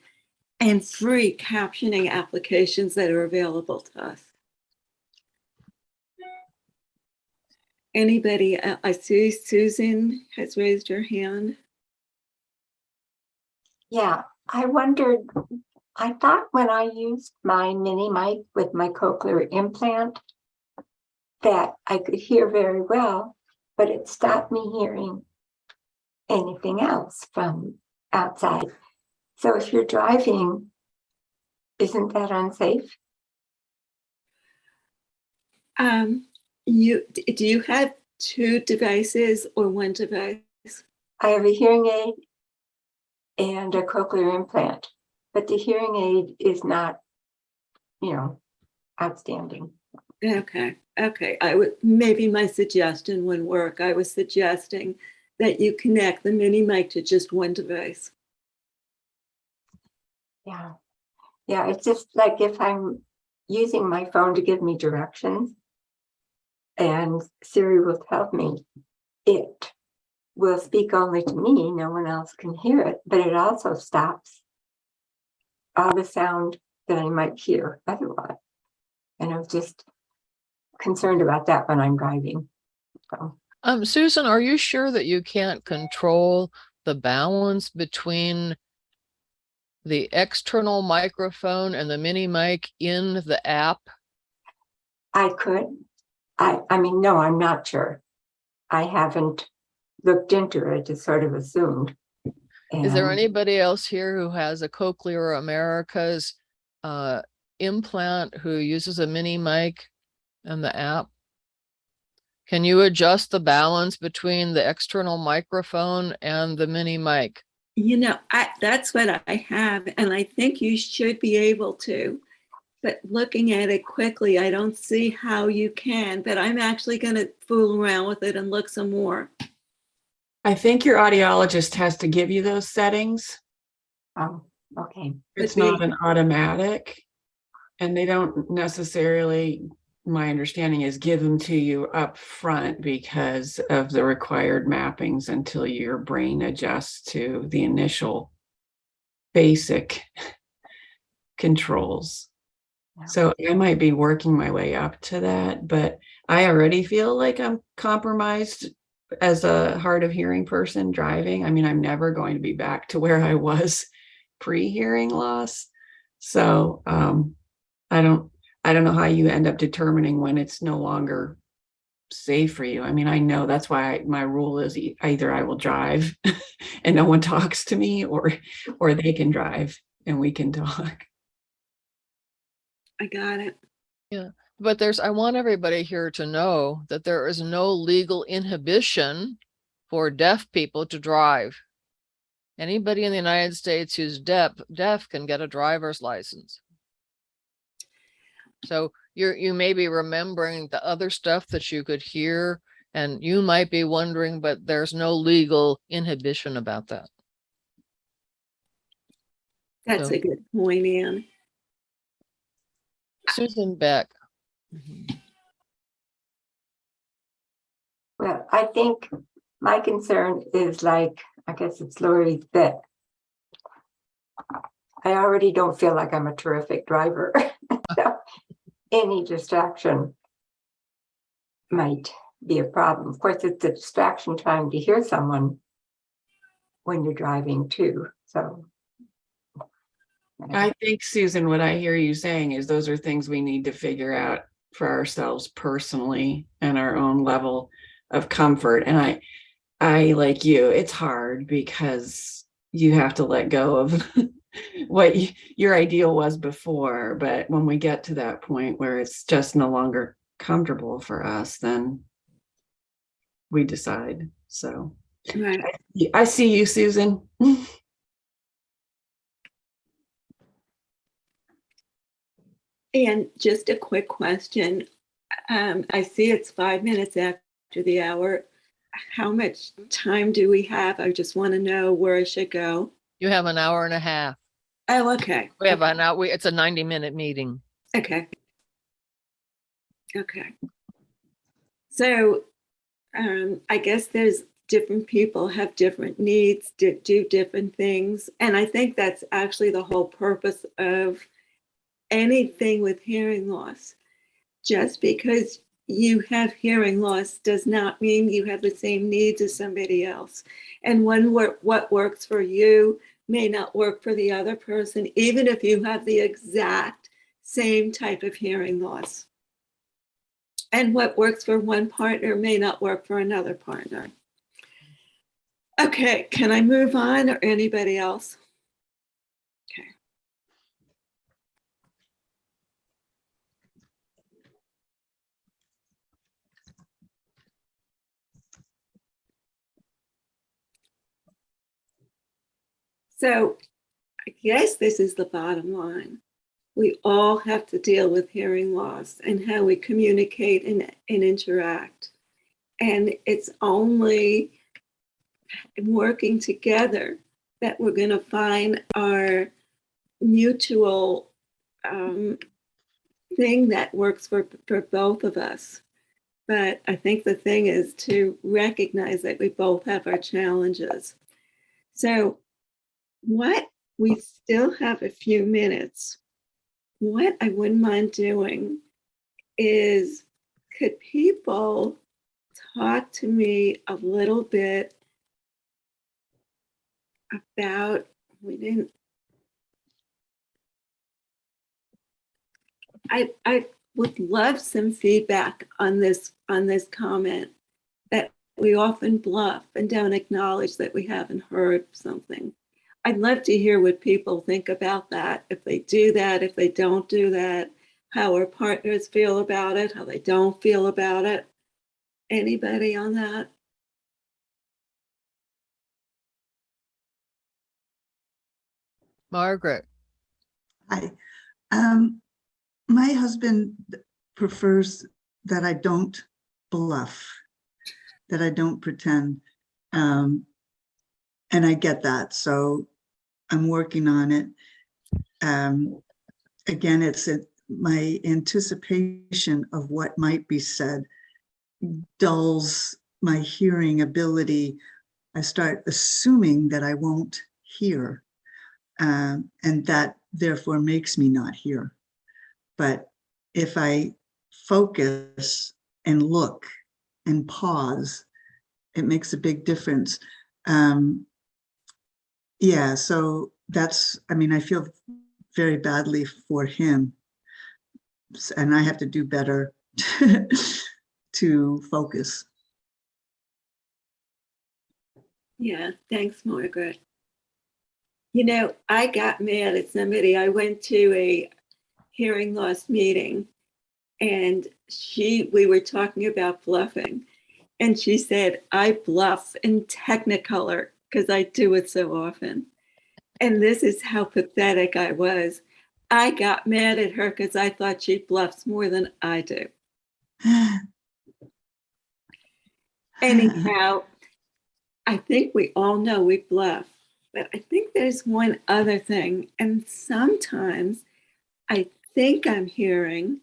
and free captioning applications that are available to us. Anybody, uh, I see Susan has raised her hand. Yeah, I wondered, I thought when I used my mini mic with my cochlear implant that I could hear very well, but it stopped me hearing anything else from outside. So if you're driving, isn't that unsafe? Um, you, do you have two devices or one device? I have a hearing aid and a cochlear implant, but the hearing aid is not, you know, outstanding. Okay, okay. I would, maybe my suggestion wouldn't work. I was suggesting that you connect the mini mic to just one device. Yeah. Yeah, it's just like if I'm using my phone to give me directions and Siri will tell me, it will speak only to me, no one else can hear it, but it also stops all the sound that I might hear otherwise. And I'm just concerned about that when I'm driving. So, Um, Susan, are you sure that you can't control the balance between the external microphone and the mini mic in the app? I could, I, I mean, no, I'm not sure. I haven't looked into it, just sort of assumed. Is there anybody else here who has a Cochlear Americas uh, implant who uses a mini mic and the app? Can you adjust the balance between the external microphone and the mini mic? You know, I, that's what I have, and I think you should be able to. But looking at it quickly, I don't see how you can, but I'm actually gonna fool around with it and look some more. I think your audiologist has to give you those settings. Oh, okay. It's Could be. not an automatic. And they don't necessarily, my understanding is give them to you up front because of the required mappings until your brain adjusts to the initial basic controls. So I might be working my way up to that, but I already feel like I'm compromised as a hard of hearing person driving. I mean, I'm never going to be back to where I was pre-hearing loss. So um, I don't, I don't know how you end up determining when it's no longer safe for you. I mean, I know that's why I, my rule is e- either I will drive and no one talks to me or, or they can drive and we can talk. I got it. Yeah, but there's, I want everybody here to know that there is no legal inhibition for deaf people to drive. Anybody in the United States who's deaf, deaf can get a driver's license. So you're, you may be remembering the other stuff that you could hear and you might be wondering, but there's no legal inhibition about that. That's So- a good point, Ann. Susan Beck. Mm-hmm. Well, I think my concern is like, I guess it's Lori that I already don't feel like I'm a terrific driver. So Any distraction might be a problem. Of course, it's a distraction trying to hear someone when you're driving too, so. I think, Susan, what I hear you saying is those are things we need to figure out for ourselves personally and our own level of comfort. And I, I, like you, it's hard because you have to let go of what your ideal was before. But when we get to that point where it's just no longer comfortable for us, then we decide. So Right. I see you, Susan. And just a quick question. Um, I see it's five minutes after the hour. How much time do we have? I just want to know where I should go. You have an hour and a half. Oh, okay. We have an hour, we- it's a ninety minute meeting. Okay. Okay. So um, I guess there's different people have different needs, do different things. And I think that's actually the whole purpose of anything with hearing loss. Just because you have hearing loss does not mean you have the same needs as somebody else. And when what, what works for you may not work for the other person, even if you have the exact same type of hearing loss. And what works for one partner may not work for another partner. Okay, can I move on or anybody else? Okay. So I guess this is the bottom line. We all have to deal with hearing loss and how we communicate and, and interact. And it's only working together that we're going to find our mutual um, thing that works for, for both of us. But I think the thing is to recognize that we both have our challenges. So, what we still have a few minutes. What I wouldn't mind doing is could people talk to me a little bit about we didn't I I would love some feedback on this on this comment that we often bluff and don't acknowledge that we haven't heard something. I'd love to hear what people think about that. If they do that, if they don't do that, how our partners feel about it, how they don't feel about it. Anybody on that? Margaret, Hi. um, my husband prefers that I don't bluff, that I don't pretend. Um, and I get that, so I'm working on it. Um, again, it's it, my anticipation of what might be said dulls my hearing ability. I start assuming that I won't hear. Um, and that therefore makes me not hear. But if I focus and look and pause, it makes a big difference. Um, yeah, so that's, I mean, I feel very badly for him. And I have to do better to focus. Yeah, thanks, Margaret. You know, I got mad at somebody. I went to a hearing loss meeting and she, we were talking about bluffing. And she said, I bluff in Technicolor because I do it so often. And this is how pathetic I was. I got mad at her because I thought she bluffs more than I do. Anyhow, I think we all know we bluff, but I think there's one other thing. And sometimes I think I'm hearing,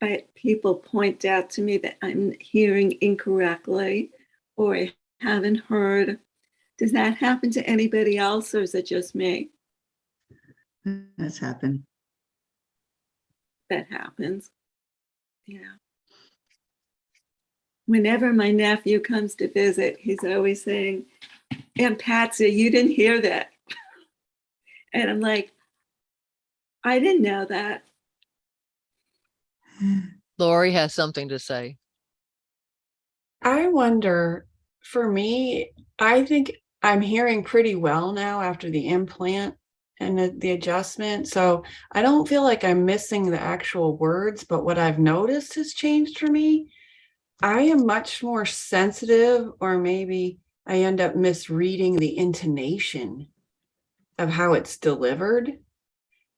but people point out to me that I'm hearing incorrectly or I haven't heard. Does that happen to anybody else or is it just me That's happened. that happens? Yeah. Whenever my nephew comes to visit, he's always saying, Aunt Patsy, you didn't hear that. And I'm like, I didn't know that. Lori has something to say. I wonder, for me, I think I'm hearing pretty well now after the implant and the, the adjustment. So I don't feel like I'm missing the actual words, but what I've noticed has changed for me. I am much more sensitive, or maybe I end up misreading the intonation of how it's delivered.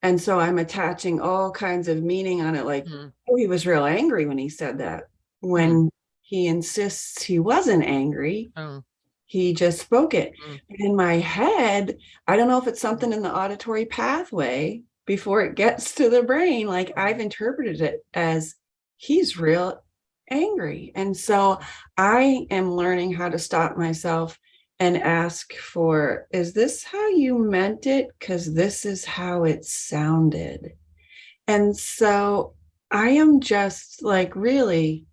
And so I'm attaching all kinds of meaning on it, like, Mm. oh, he was real angry when he said that. When he insists he wasn't angry, Oh, he just spoke it. Mm. In my head, I don't know if it's something in the auditory pathway before it gets to the brain. Like I've interpreted it as he's real angry. And so I am learning how to stop myself and ask for, is this how you meant it? Because this is how it sounded. And so I am just like really,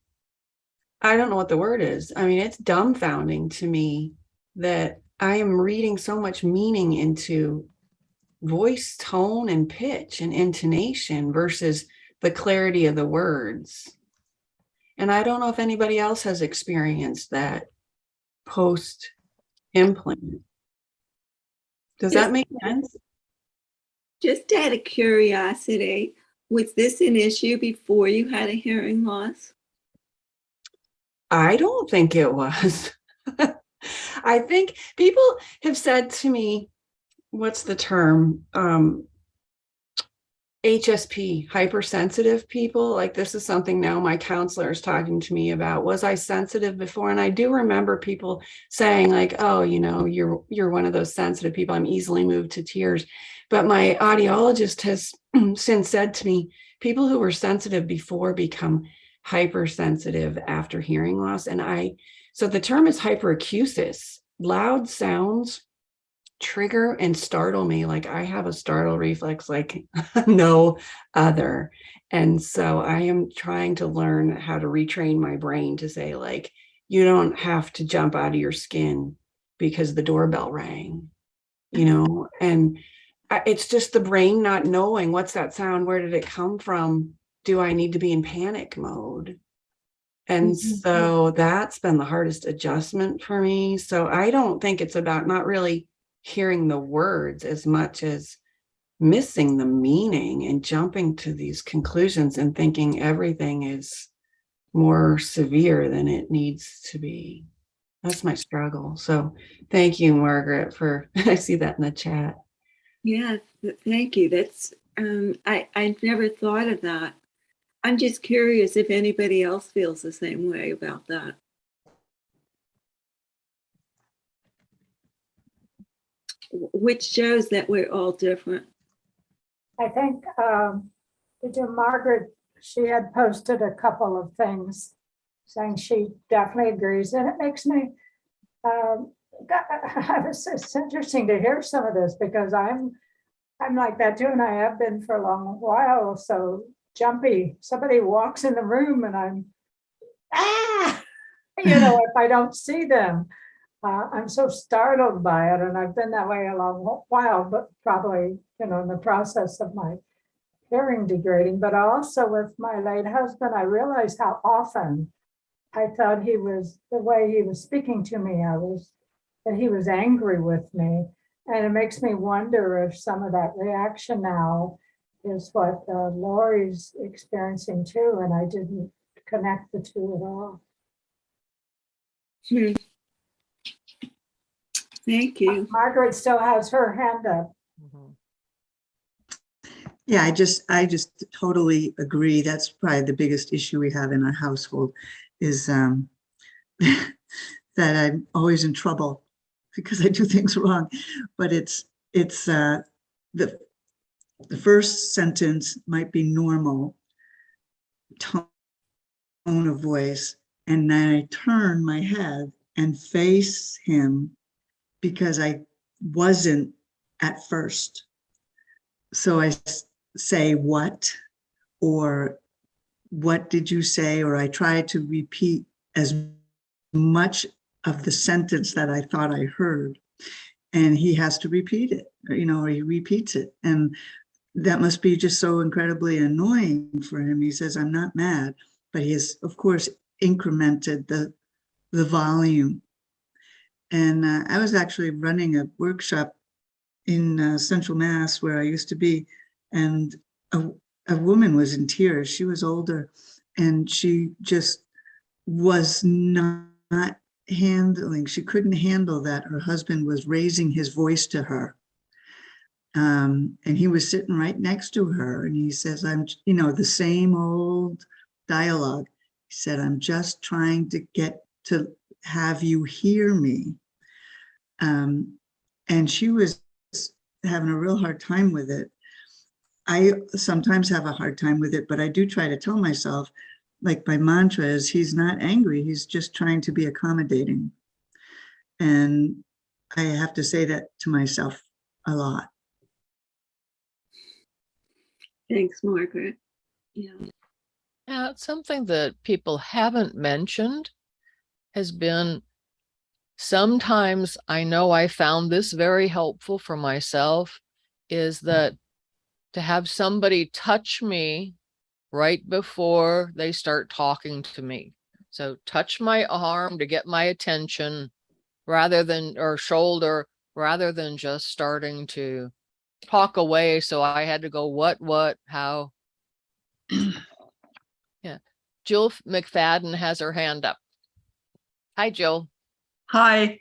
I don't know what the word is. I mean, it's dumbfounding to me that I am reading so much meaning into voice tone and pitch and intonation versus the clarity of the words. And I don't know if anybody else has experienced that post implant. Does Yes. that make sense? Just out of curiosity, was this an issue before you had a hearing loss? I don't think it was. I think people have said to me, what's the term? Um, HSP, hypersensitive people, like this is something now my counselor is talking to me about. Was I sensitive before? And I do remember people saying like, oh, you know, you're you're one of those sensitive people. I'm easily moved to tears. But my audiologist has since said to me, people who were sensitive before become hypersensitive after hearing loss. And I, so the term is hyperacusis. Loud sounds trigger and startle me like I have a startle reflex like no other. And so I am trying to learn how to retrain my brain to say like, you don't have to jump out of your skin because the doorbell rang, you know, and it's just the brain not knowing what's that sound, where did it come from? Do I need to be in panic mode? And Mhm. so that's been the hardest adjustment for me. So I don't think it's about not really hearing the words as much as missing the meaning and jumping to these conclusions and thinking everything is more severe than it needs to be. That's my struggle. So thank you, Margaret, for, I see that in the chat. Yeah, thank you. That's, um, I, I never thought of that. I'm just curious if anybody else feels the same way about that. Which shows that we're all different. I think, um, you, Margaret, she had posted a couple of things saying she definitely agrees, and it makes me, um, it's, it's interesting to hear some of this because I'm, I'm like that too, and I have been for a long while, so jumpy. Somebody walks in the room and I'm, ah, you know, if I don't see them. Uh, I'm so startled by it, and I've been that way a long while, but probably, you know, in the process of my hearing degrading, but also with my late husband, I realized how often I thought he was, the way he was speaking to me, I was, that he was angry with me. And it makes me wonder if some of that reaction now is what uh, Lori's experiencing too, and I didn't connect the two at all. Hmm. Thank you. Margaret still has her hand up. Mhm. Yeah, I just, I just totally agree. That's probably the biggest issue we have in our household is um, that I'm always in trouble because I do things wrong. But it's, it's uh, the, the first sentence might be normal tone of voice. And then I turn my head and face him because I wasn't at first. So I say what, or what did you say? Or I try to repeat as much of the sentence that I thought I heard. And he has to repeat it, you know, or he repeats it. And that must be just so incredibly annoying for him. He says, I'm not mad, but he has, of course, incremented the, the volume. And uh, I was actually running a workshop in uh, Central Mass where I used to be, and a, a woman was in tears. She was older, and she just was not handling. She couldn't handle that her husband was raising his voice to her. Um, and he was sitting right next to her, and he says, "I'm, you know, the same old dialogue." He said, "I'm just trying to get to have you hear me." Um, and she was having a real hard time with it. I sometimes have a hard time with it, but I do try to tell myself, like my mantra is, he's not angry, he's just trying to be accommodating. And I have to say that to myself a lot. Thanks, Margaret. Yeah. Yeah, something that people haven't mentioned has been sometimes I know I found this very helpful for myself is that to have somebody touch me right before they start talking to me. So touch my arm to get my attention rather than, or shoulder, rather than just starting to talk away. So I had to go, what, what, how? Yeah. Jill McFadden has her hand up. Hi, Jill. Hi.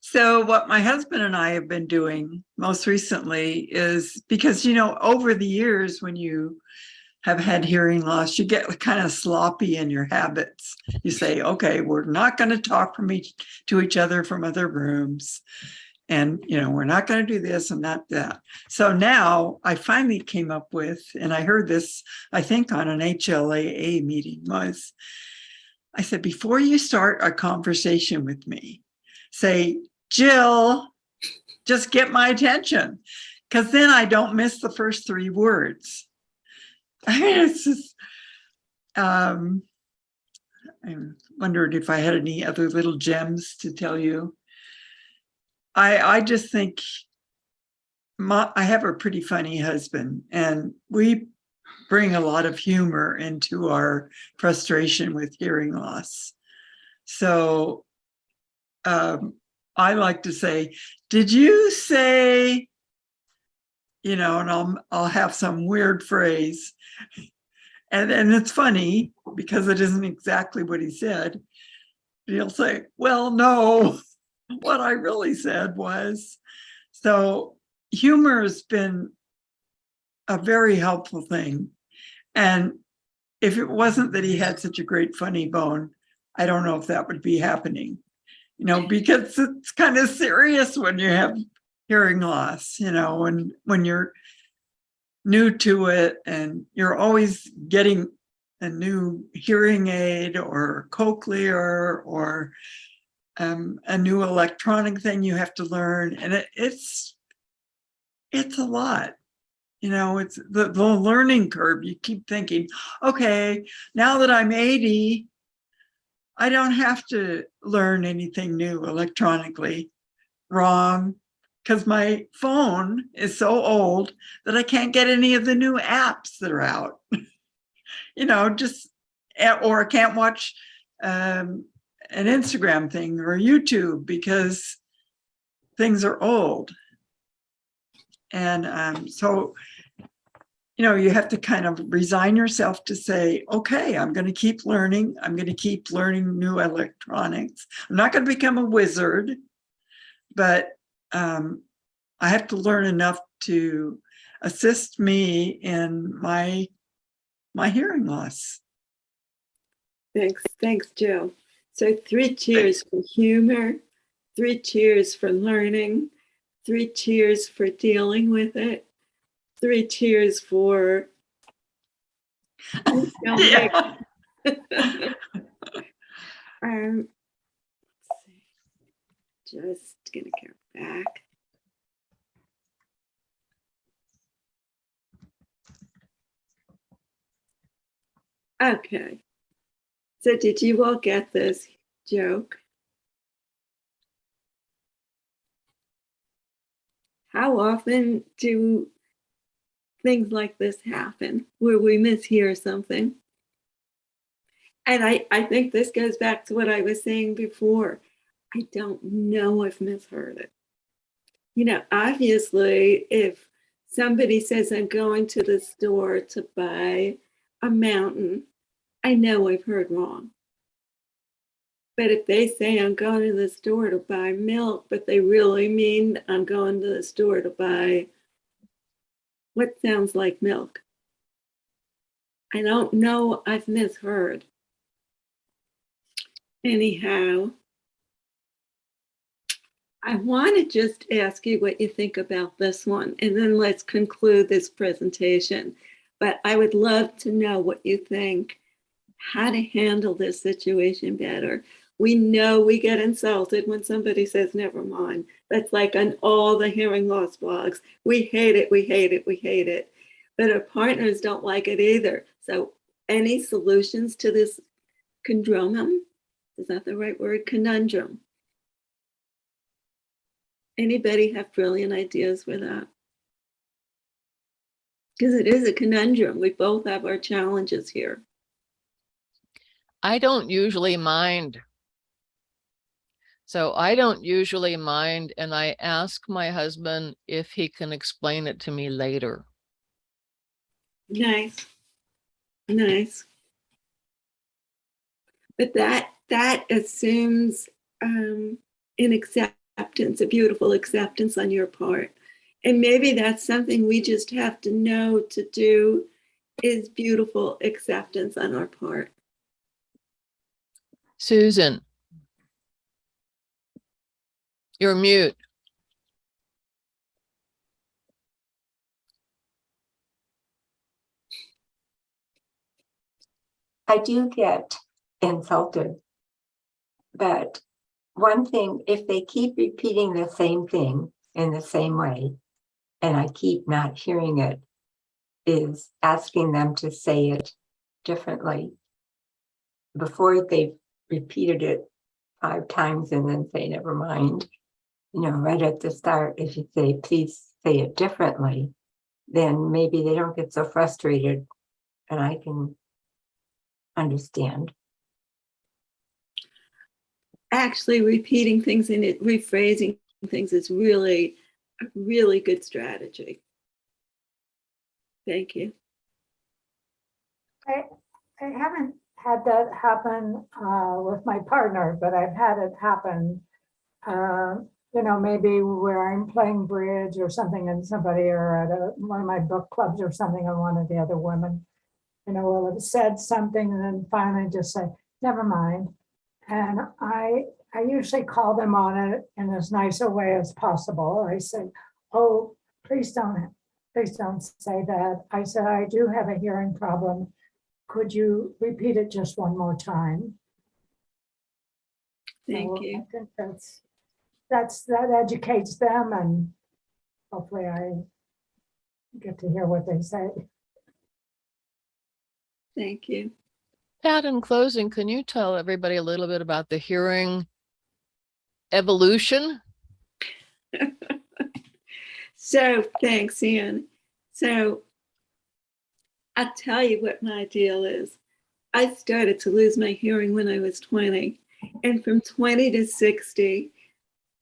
So what my husband and I have been doing most recently is because, you know, over the years when you have had hearing loss, you get kind of sloppy in your habits. You say, okay, we're not going to talk from each to each other from other rooms. And, you know, we're not going to do this and not that. So now I finally came up with, and I heard this, I think on an HLAA meeting was, I said, before you start a conversation with me, say, Jill, just get my attention. Cause then I don't miss the first three words. I mean, it's just, um, I wondered if I had any other little gems to tell you. I, I just think my, I have a pretty funny husband and we bring a lot of humor into our frustration with hearing loss. So um, I like to say, did you say, you know, and I'll, I'll have some weird phrase. And, and it's funny because it isn't exactly what he said. He'll say, well, no, what I really said was, so humor has been a very helpful thing. And if it wasn't that he had such a great funny bone, I don't know if that would be happening you know, because it's kind of serious when you have hearing loss, you know, when when you're new to it and you're always getting a new hearing aid or cochlear or um, a new electronic thing you have to learn. And it, it's it's a lot. You know, it's the, the learning curve. You keep thinking, okay, now that I'm 80, I don't have to learn anything new electronically. Wrong, because my phone is so old that I can't get any of the new apps that are out. you know, just, eh, or I can't watch um, an Instagram thing or YouTube because things are old. And um, so you know, you have to kind of resign yourself to say, okay, I'm going to keep learning. I'm going to keep learning new electronics. I'm not going to become a wizard, but um, I have to learn enough to assist me in my my hearing loss. Thanks, thanks, Jill. So three cheers for humor, three cheers for learning, three cheers for dealing with it, three cheers for. Yeah. um, let's see. just gonna go back. Okay. So did you all get this joke? How often do things like this happen where we mishear something? And I, I think this goes back to what I was saying before. I don't know if misheard it. You know, obviously, if somebody says I'm going to the store to buy a mountain, I know I've heard wrong. But if they say I'm going to the store to buy milk, but they really mean I'm going to the store to buy what sounds like milk, I don't know I've misheard. Anyhow, I want to just ask you what you think about this one, and then let's conclude this presentation. But I would love to know what you think, how to handle this situation better. We know we get insulted when somebody says, never mind. That's like on all the hearing loss blogs. We hate it, we hate it, we hate it. But our partners don't like it either. So any solutions to this conundrum? Is that the right word? Conundrum. Anybody have brilliant ideas with that? Because it is a conundrum. We both have our challenges here. I don't usually mind. So I don't usually mind, and I ask my husband if he can explain it to me later. Nice. Nice. But that that assumes um, an acceptance, a beautiful acceptance on your part. And maybe that's something we just have to know to do is beautiful acceptance on our part. Susan. You're mute. I do get insulted. But one thing, if they keep repeating the same thing in the same way, and I keep not hearing it, is asking them to say it differently. Before they've repeated it five times and then say, never mind. You know, right at the start, if you say, please say it differently, then maybe they don't get so frustrated and I can understand. Actually, repeating things and rephrasing things is really, a really good strategy. Thank you. I, I haven't had that happen uh, with my partner, but I've had it happen. uh, You know, maybe where I'm playing bridge or something and somebody or at a, one of my book clubs or something and one of the other women, you know, will have said something and then finally just say, never mind. And I, I usually call them on it in as nice a way as possible. I say, oh, please don't, please don't say that. I said, I do have a hearing problem. Could you repeat it just one more time? Thank So you. I think that's, that's, that educates them and hopefully I get to hear what they say. Thank you. Pat, in closing, can you tell everybody a little bit about the hearing evolution? So thanks, Ian. So I'll tell you what my deal is. I started to lose my hearing when I was 20. And from 20 to 60,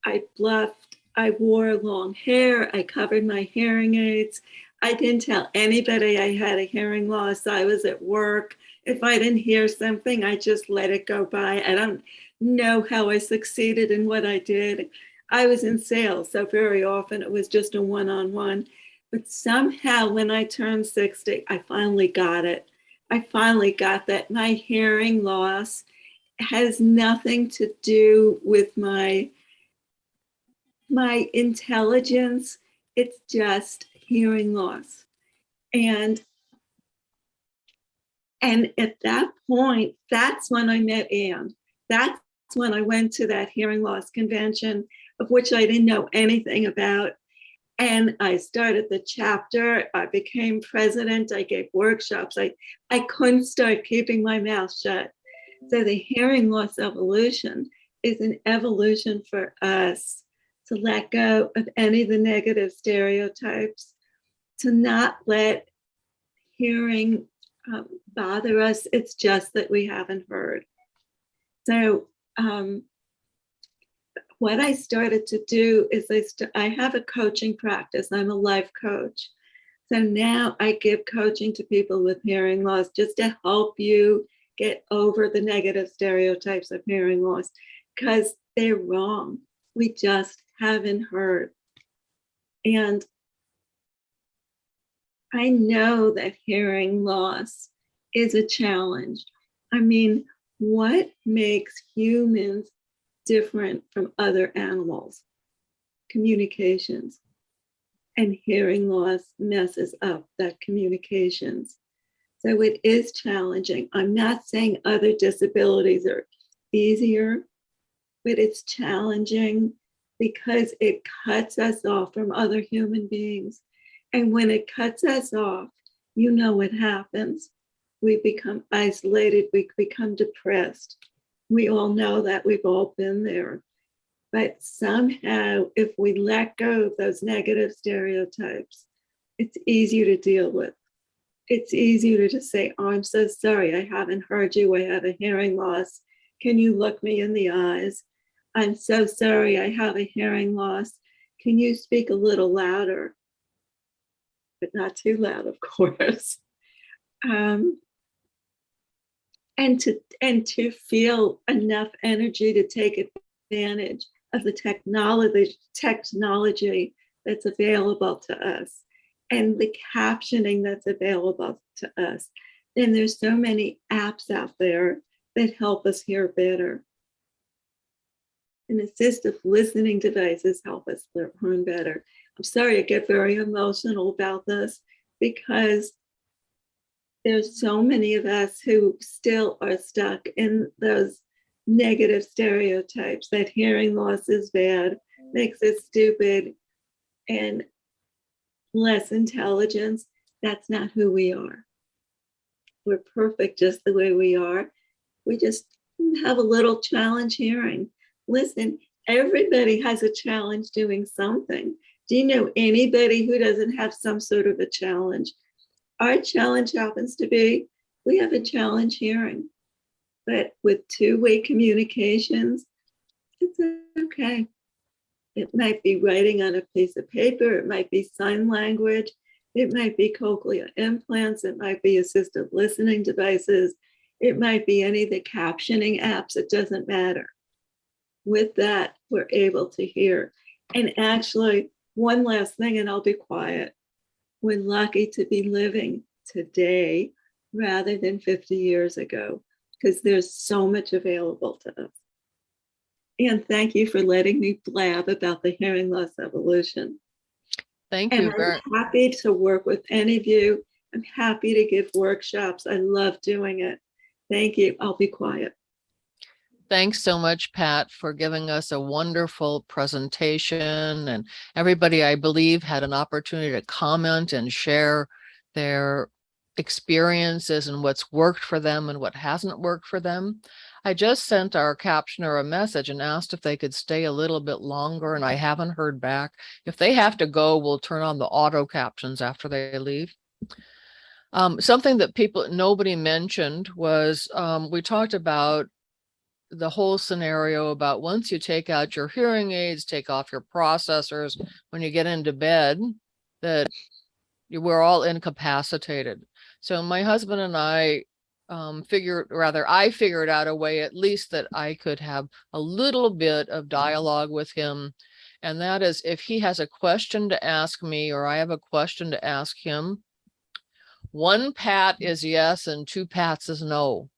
I bluffed. I wore long hair. I covered my hearing aids. I didn't tell anybody I had a hearing loss. I was at work. If I didn't hear something, I just let it go by. I don't know how I succeeded in what I did. I was in sales, so very often it was just a one-on-one. But somehow when I turned 60, I finally got it. I finally got that my hearing loss has nothing to do with my my intelligence. It's just hearing loss. And and at that point, that's when I met Anne. That's when I went to that hearing loss convention of which I didn't know anything about. And I started the chapter, I became president, I gave workshops. I, I couldn't start keeping my mouth shut. So the hearing loss evolution is an evolution for us to let go of any of the negative stereotypes, to not let hearing um, bother us. It's just that we haven't heard. So um, what I started to do is I, I have a coaching practice. I'm a life coach. So now I give coaching to people with hearing loss just to help you get over the negative stereotypes of hearing loss because they're wrong. We just haven't heard. And I know that hearing loss is a challenge. I mean, what makes humans different from other animals? Communications. And hearing loss messes up that communications. So it is challenging. I'm not saying other disabilities are easier, but it's challenging because it cuts us off from other human beings. And when it cuts us off, you know what happens. We become isolated, we become depressed. We all know that, we've all been there. But somehow, if we let go of those negative stereotypes, it's easier to deal with. It's easier to just say, oh, I'm so sorry, I haven't heard you, I have a hearing loss. Can you look me in the eyes? I'm so sorry, I have a hearing loss. Can you speak a little louder? But not too loud, of course. Um, and to and to feel enough energy to take advantage of the technology, technology that's available to us and the captioning that's available to us. And there's so many apps out there that help us hear better. And assistive listening devices help us learn better. I'm sorry, I get very emotional about this because there's so many of us who still are stuck in those negative stereotypes that hearing loss is bad, makes us stupid and less intelligence. That's not who we are. We're perfect just the way we are. We just have a little challenge hearing. Listen, everybody has a challenge doing something. Do you know anybody who doesn't have some sort of a challenge? Our challenge happens to be we have a challenge hearing, but with two-way communications, it's okay. It might be writing on a piece of paper, it might be sign language, it might be cochlear implants, it might be assistive listening devices, it might be any of the captioning apps, it doesn't matter. With that, we're able to hear. And actually, one last thing, and I'll be quiet. We're lucky to be living today rather than 50 years ago, because there's so much available to us. And thank you for letting me blab about the hearing loss evolution. Thank And you I'm happy to work with any of you. I'm happy to give workshops. I love doing it. Thank you. I'll be quiet. Thanks so much, Pat, for giving us a wonderful presentation. And everybody, I believe, had an opportunity to comment and share their experiences and what's worked for them and what hasn't worked for them. I just sent our captioner a message and asked if they could stay a little bit longer and I haven't heard back. If they have to go, we'll turn on the auto captions after they leave. Um, something that people, nobody mentioned was, um, we talked about the whole scenario about once you take out your hearing aids, take off your processors, when you get into bed, that you we're all incapacitated. So my husband and I um, figured, rather, I figured out a way at least that I could have a little bit of dialogue with him. And that is if he has a question to ask me or I have a question to ask him, one pat is yes and two pats is no.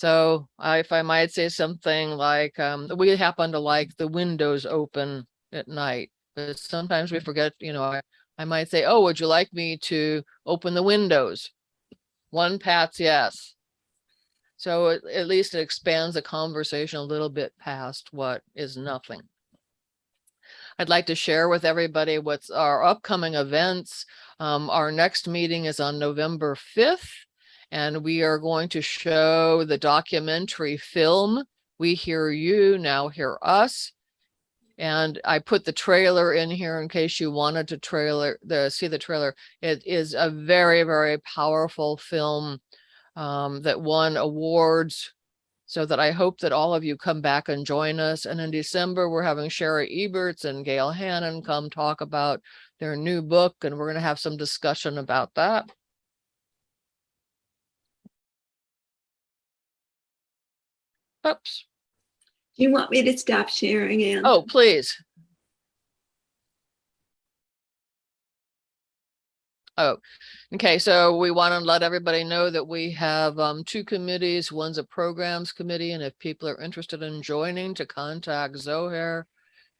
So I, if I might say something like, um, we happen to like the windows open at night, but sometimes we forget, you know, I, I might say, oh, would you like me to open the windows? One pat's yes. So at, at least it expands the conversation a little bit past what is nothing. I'd like to share with everybody what's our upcoming events. Um, our next meeting is on November 5th. And we are going to show the documentary film, We Hear You, Now Hear Us. And I put the trailer in here in case you wanted to trailer, the, see the trailer. It is a very, very powerful film um, that won awards. So that I hope that all of you come back and join us. And in December, we're having Shari Eberts and Gael Hannan come talk about their new book, and we're going to have some discussion about that. Oops. Do you want me to stop sharing, Anne? Oh, please. Oh, okay. So we want to let everybody know that we have um, two committees. One's a programs committee, and if people are interested in joining, to contact Zohair.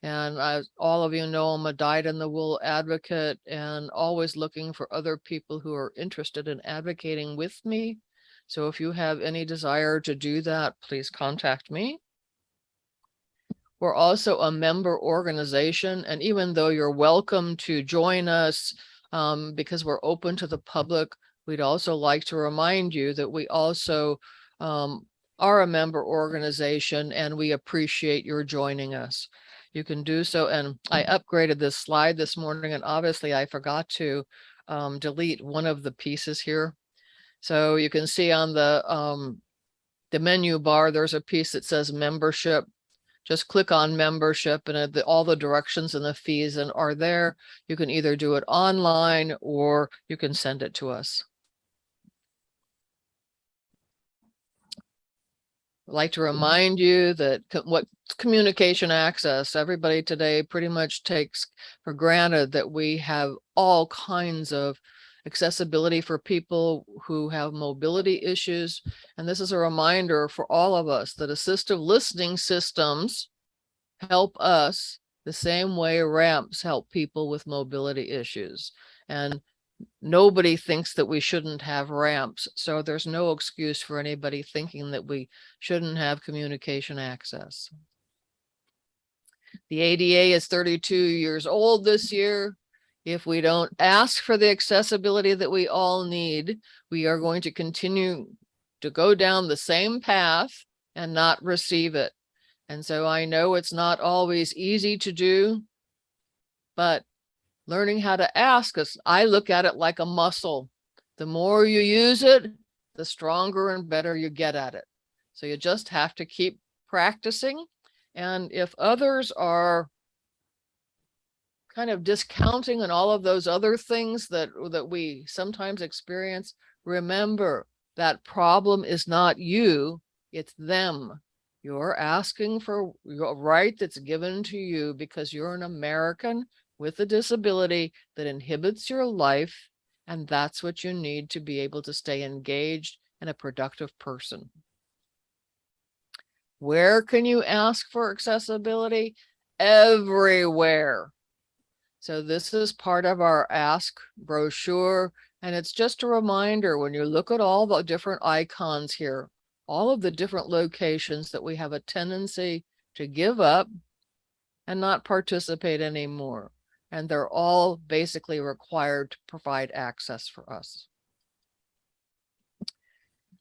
And as all of you know, I'm a dyed in the wool advocate and always looking for other people who are interested in advocating with me. So if you have any desire to do that, please contact me. We're also a member organization, and even though you're welcome to join us um, because we're open to the public, we'd also like to remind you that we also um, are a member organization and we appreciate your joining us. You can do so, and I upgraded this slide this morning, and obviously I forgot to um, delete one of the pieces here. So you can see on the um, the menu bar, there's a piece that says membership. Just click on membership and the, all the directions and the fees and are there. You can either do it online or you can send it to us. I'd like to remind you that co- what communication access, everybody today pretty much takes for granted that we have all kinds of accessibility for people who have mobility issues. And this is a reminder for all of us that assistive listening systems help us the same way ramps help people with mobility issues. And nobody thinks that we shouldn't have ramps. So there's no excuse for anybody thinking that we shouldn't have communication access. The ADA is 32 years old this year. If we don't ask for the accessibility that we all need, we are going to continue to go down the same path and not receive it. And so I know it's not always easy to do, but learning how to ask us, I look at it like a muscle. The more you use it, the stronger and better you get at it. So you just have to keep practicing. And if others are kind of discounting and all of those other things that, that we sometimes experience, remember that problem is not you, it's them. You're asking for your right that's given to you because you're an American with a disability that inhibits your life. And that's what you need to be able to stay engaged and a productive person. Where can you ask for accessibility? Everywhere. So this is part of our ask brochure. And it's just a reminder when you look at all the different icons here, all of the different locations that we have a tendency to give up and not participate anymore. And they're all basically required to provide access for us.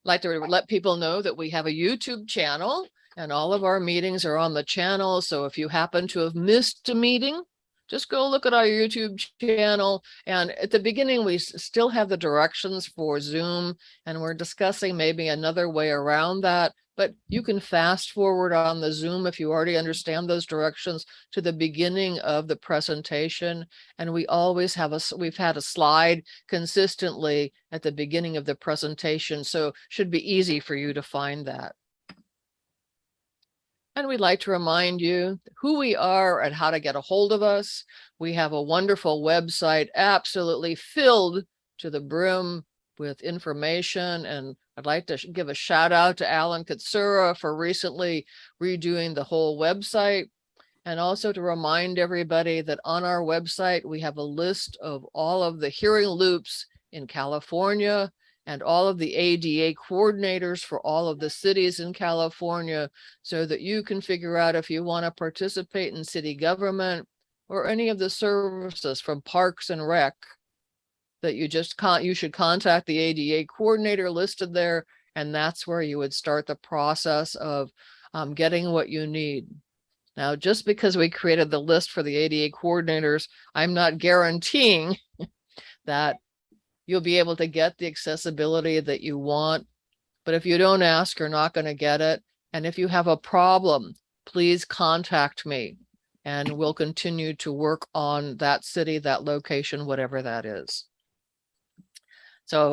Like to let people know that we have a YouTube channel and all of our meetings are on the channel. So if you happen to have missed a meeting, just go look at our YouTube channel. And at the beginning, we still have the directions for Zoom and we're discussing maybe another way around that. But you can fast forward on the Zoom if you already understand those directions to the beginning of the presentation. And we always have a, we've had a slide consistently at the beginning of the presentation. So should be easy for you to find that. And we'd like to remind you who we are and how to get a hold of us. We have a wonderful website absolutely filled to the brim with information. And I'd like to give a shout out to Alan Katsura for recently redoing the whole website. And also to remind everybody that on our website, we have a list of all of the hearing loops in California and all of the ADA coordinators for all of the cities in California so that you can figure out if you want to participate in city government or any of the services from Parks and Rec that you just can't, you should contact the ADA coordinator listed there. And that's where you would start the process of um, getting what you need. Now, just because we created the list for the ADA coordinators, I'm not guaranteeing that you'll be able to get the accessibility that you want. But if you don't ask, you're not going to get it. And if you have a problem, please contact me and we'll continue to work on that city, that location, whatever that is.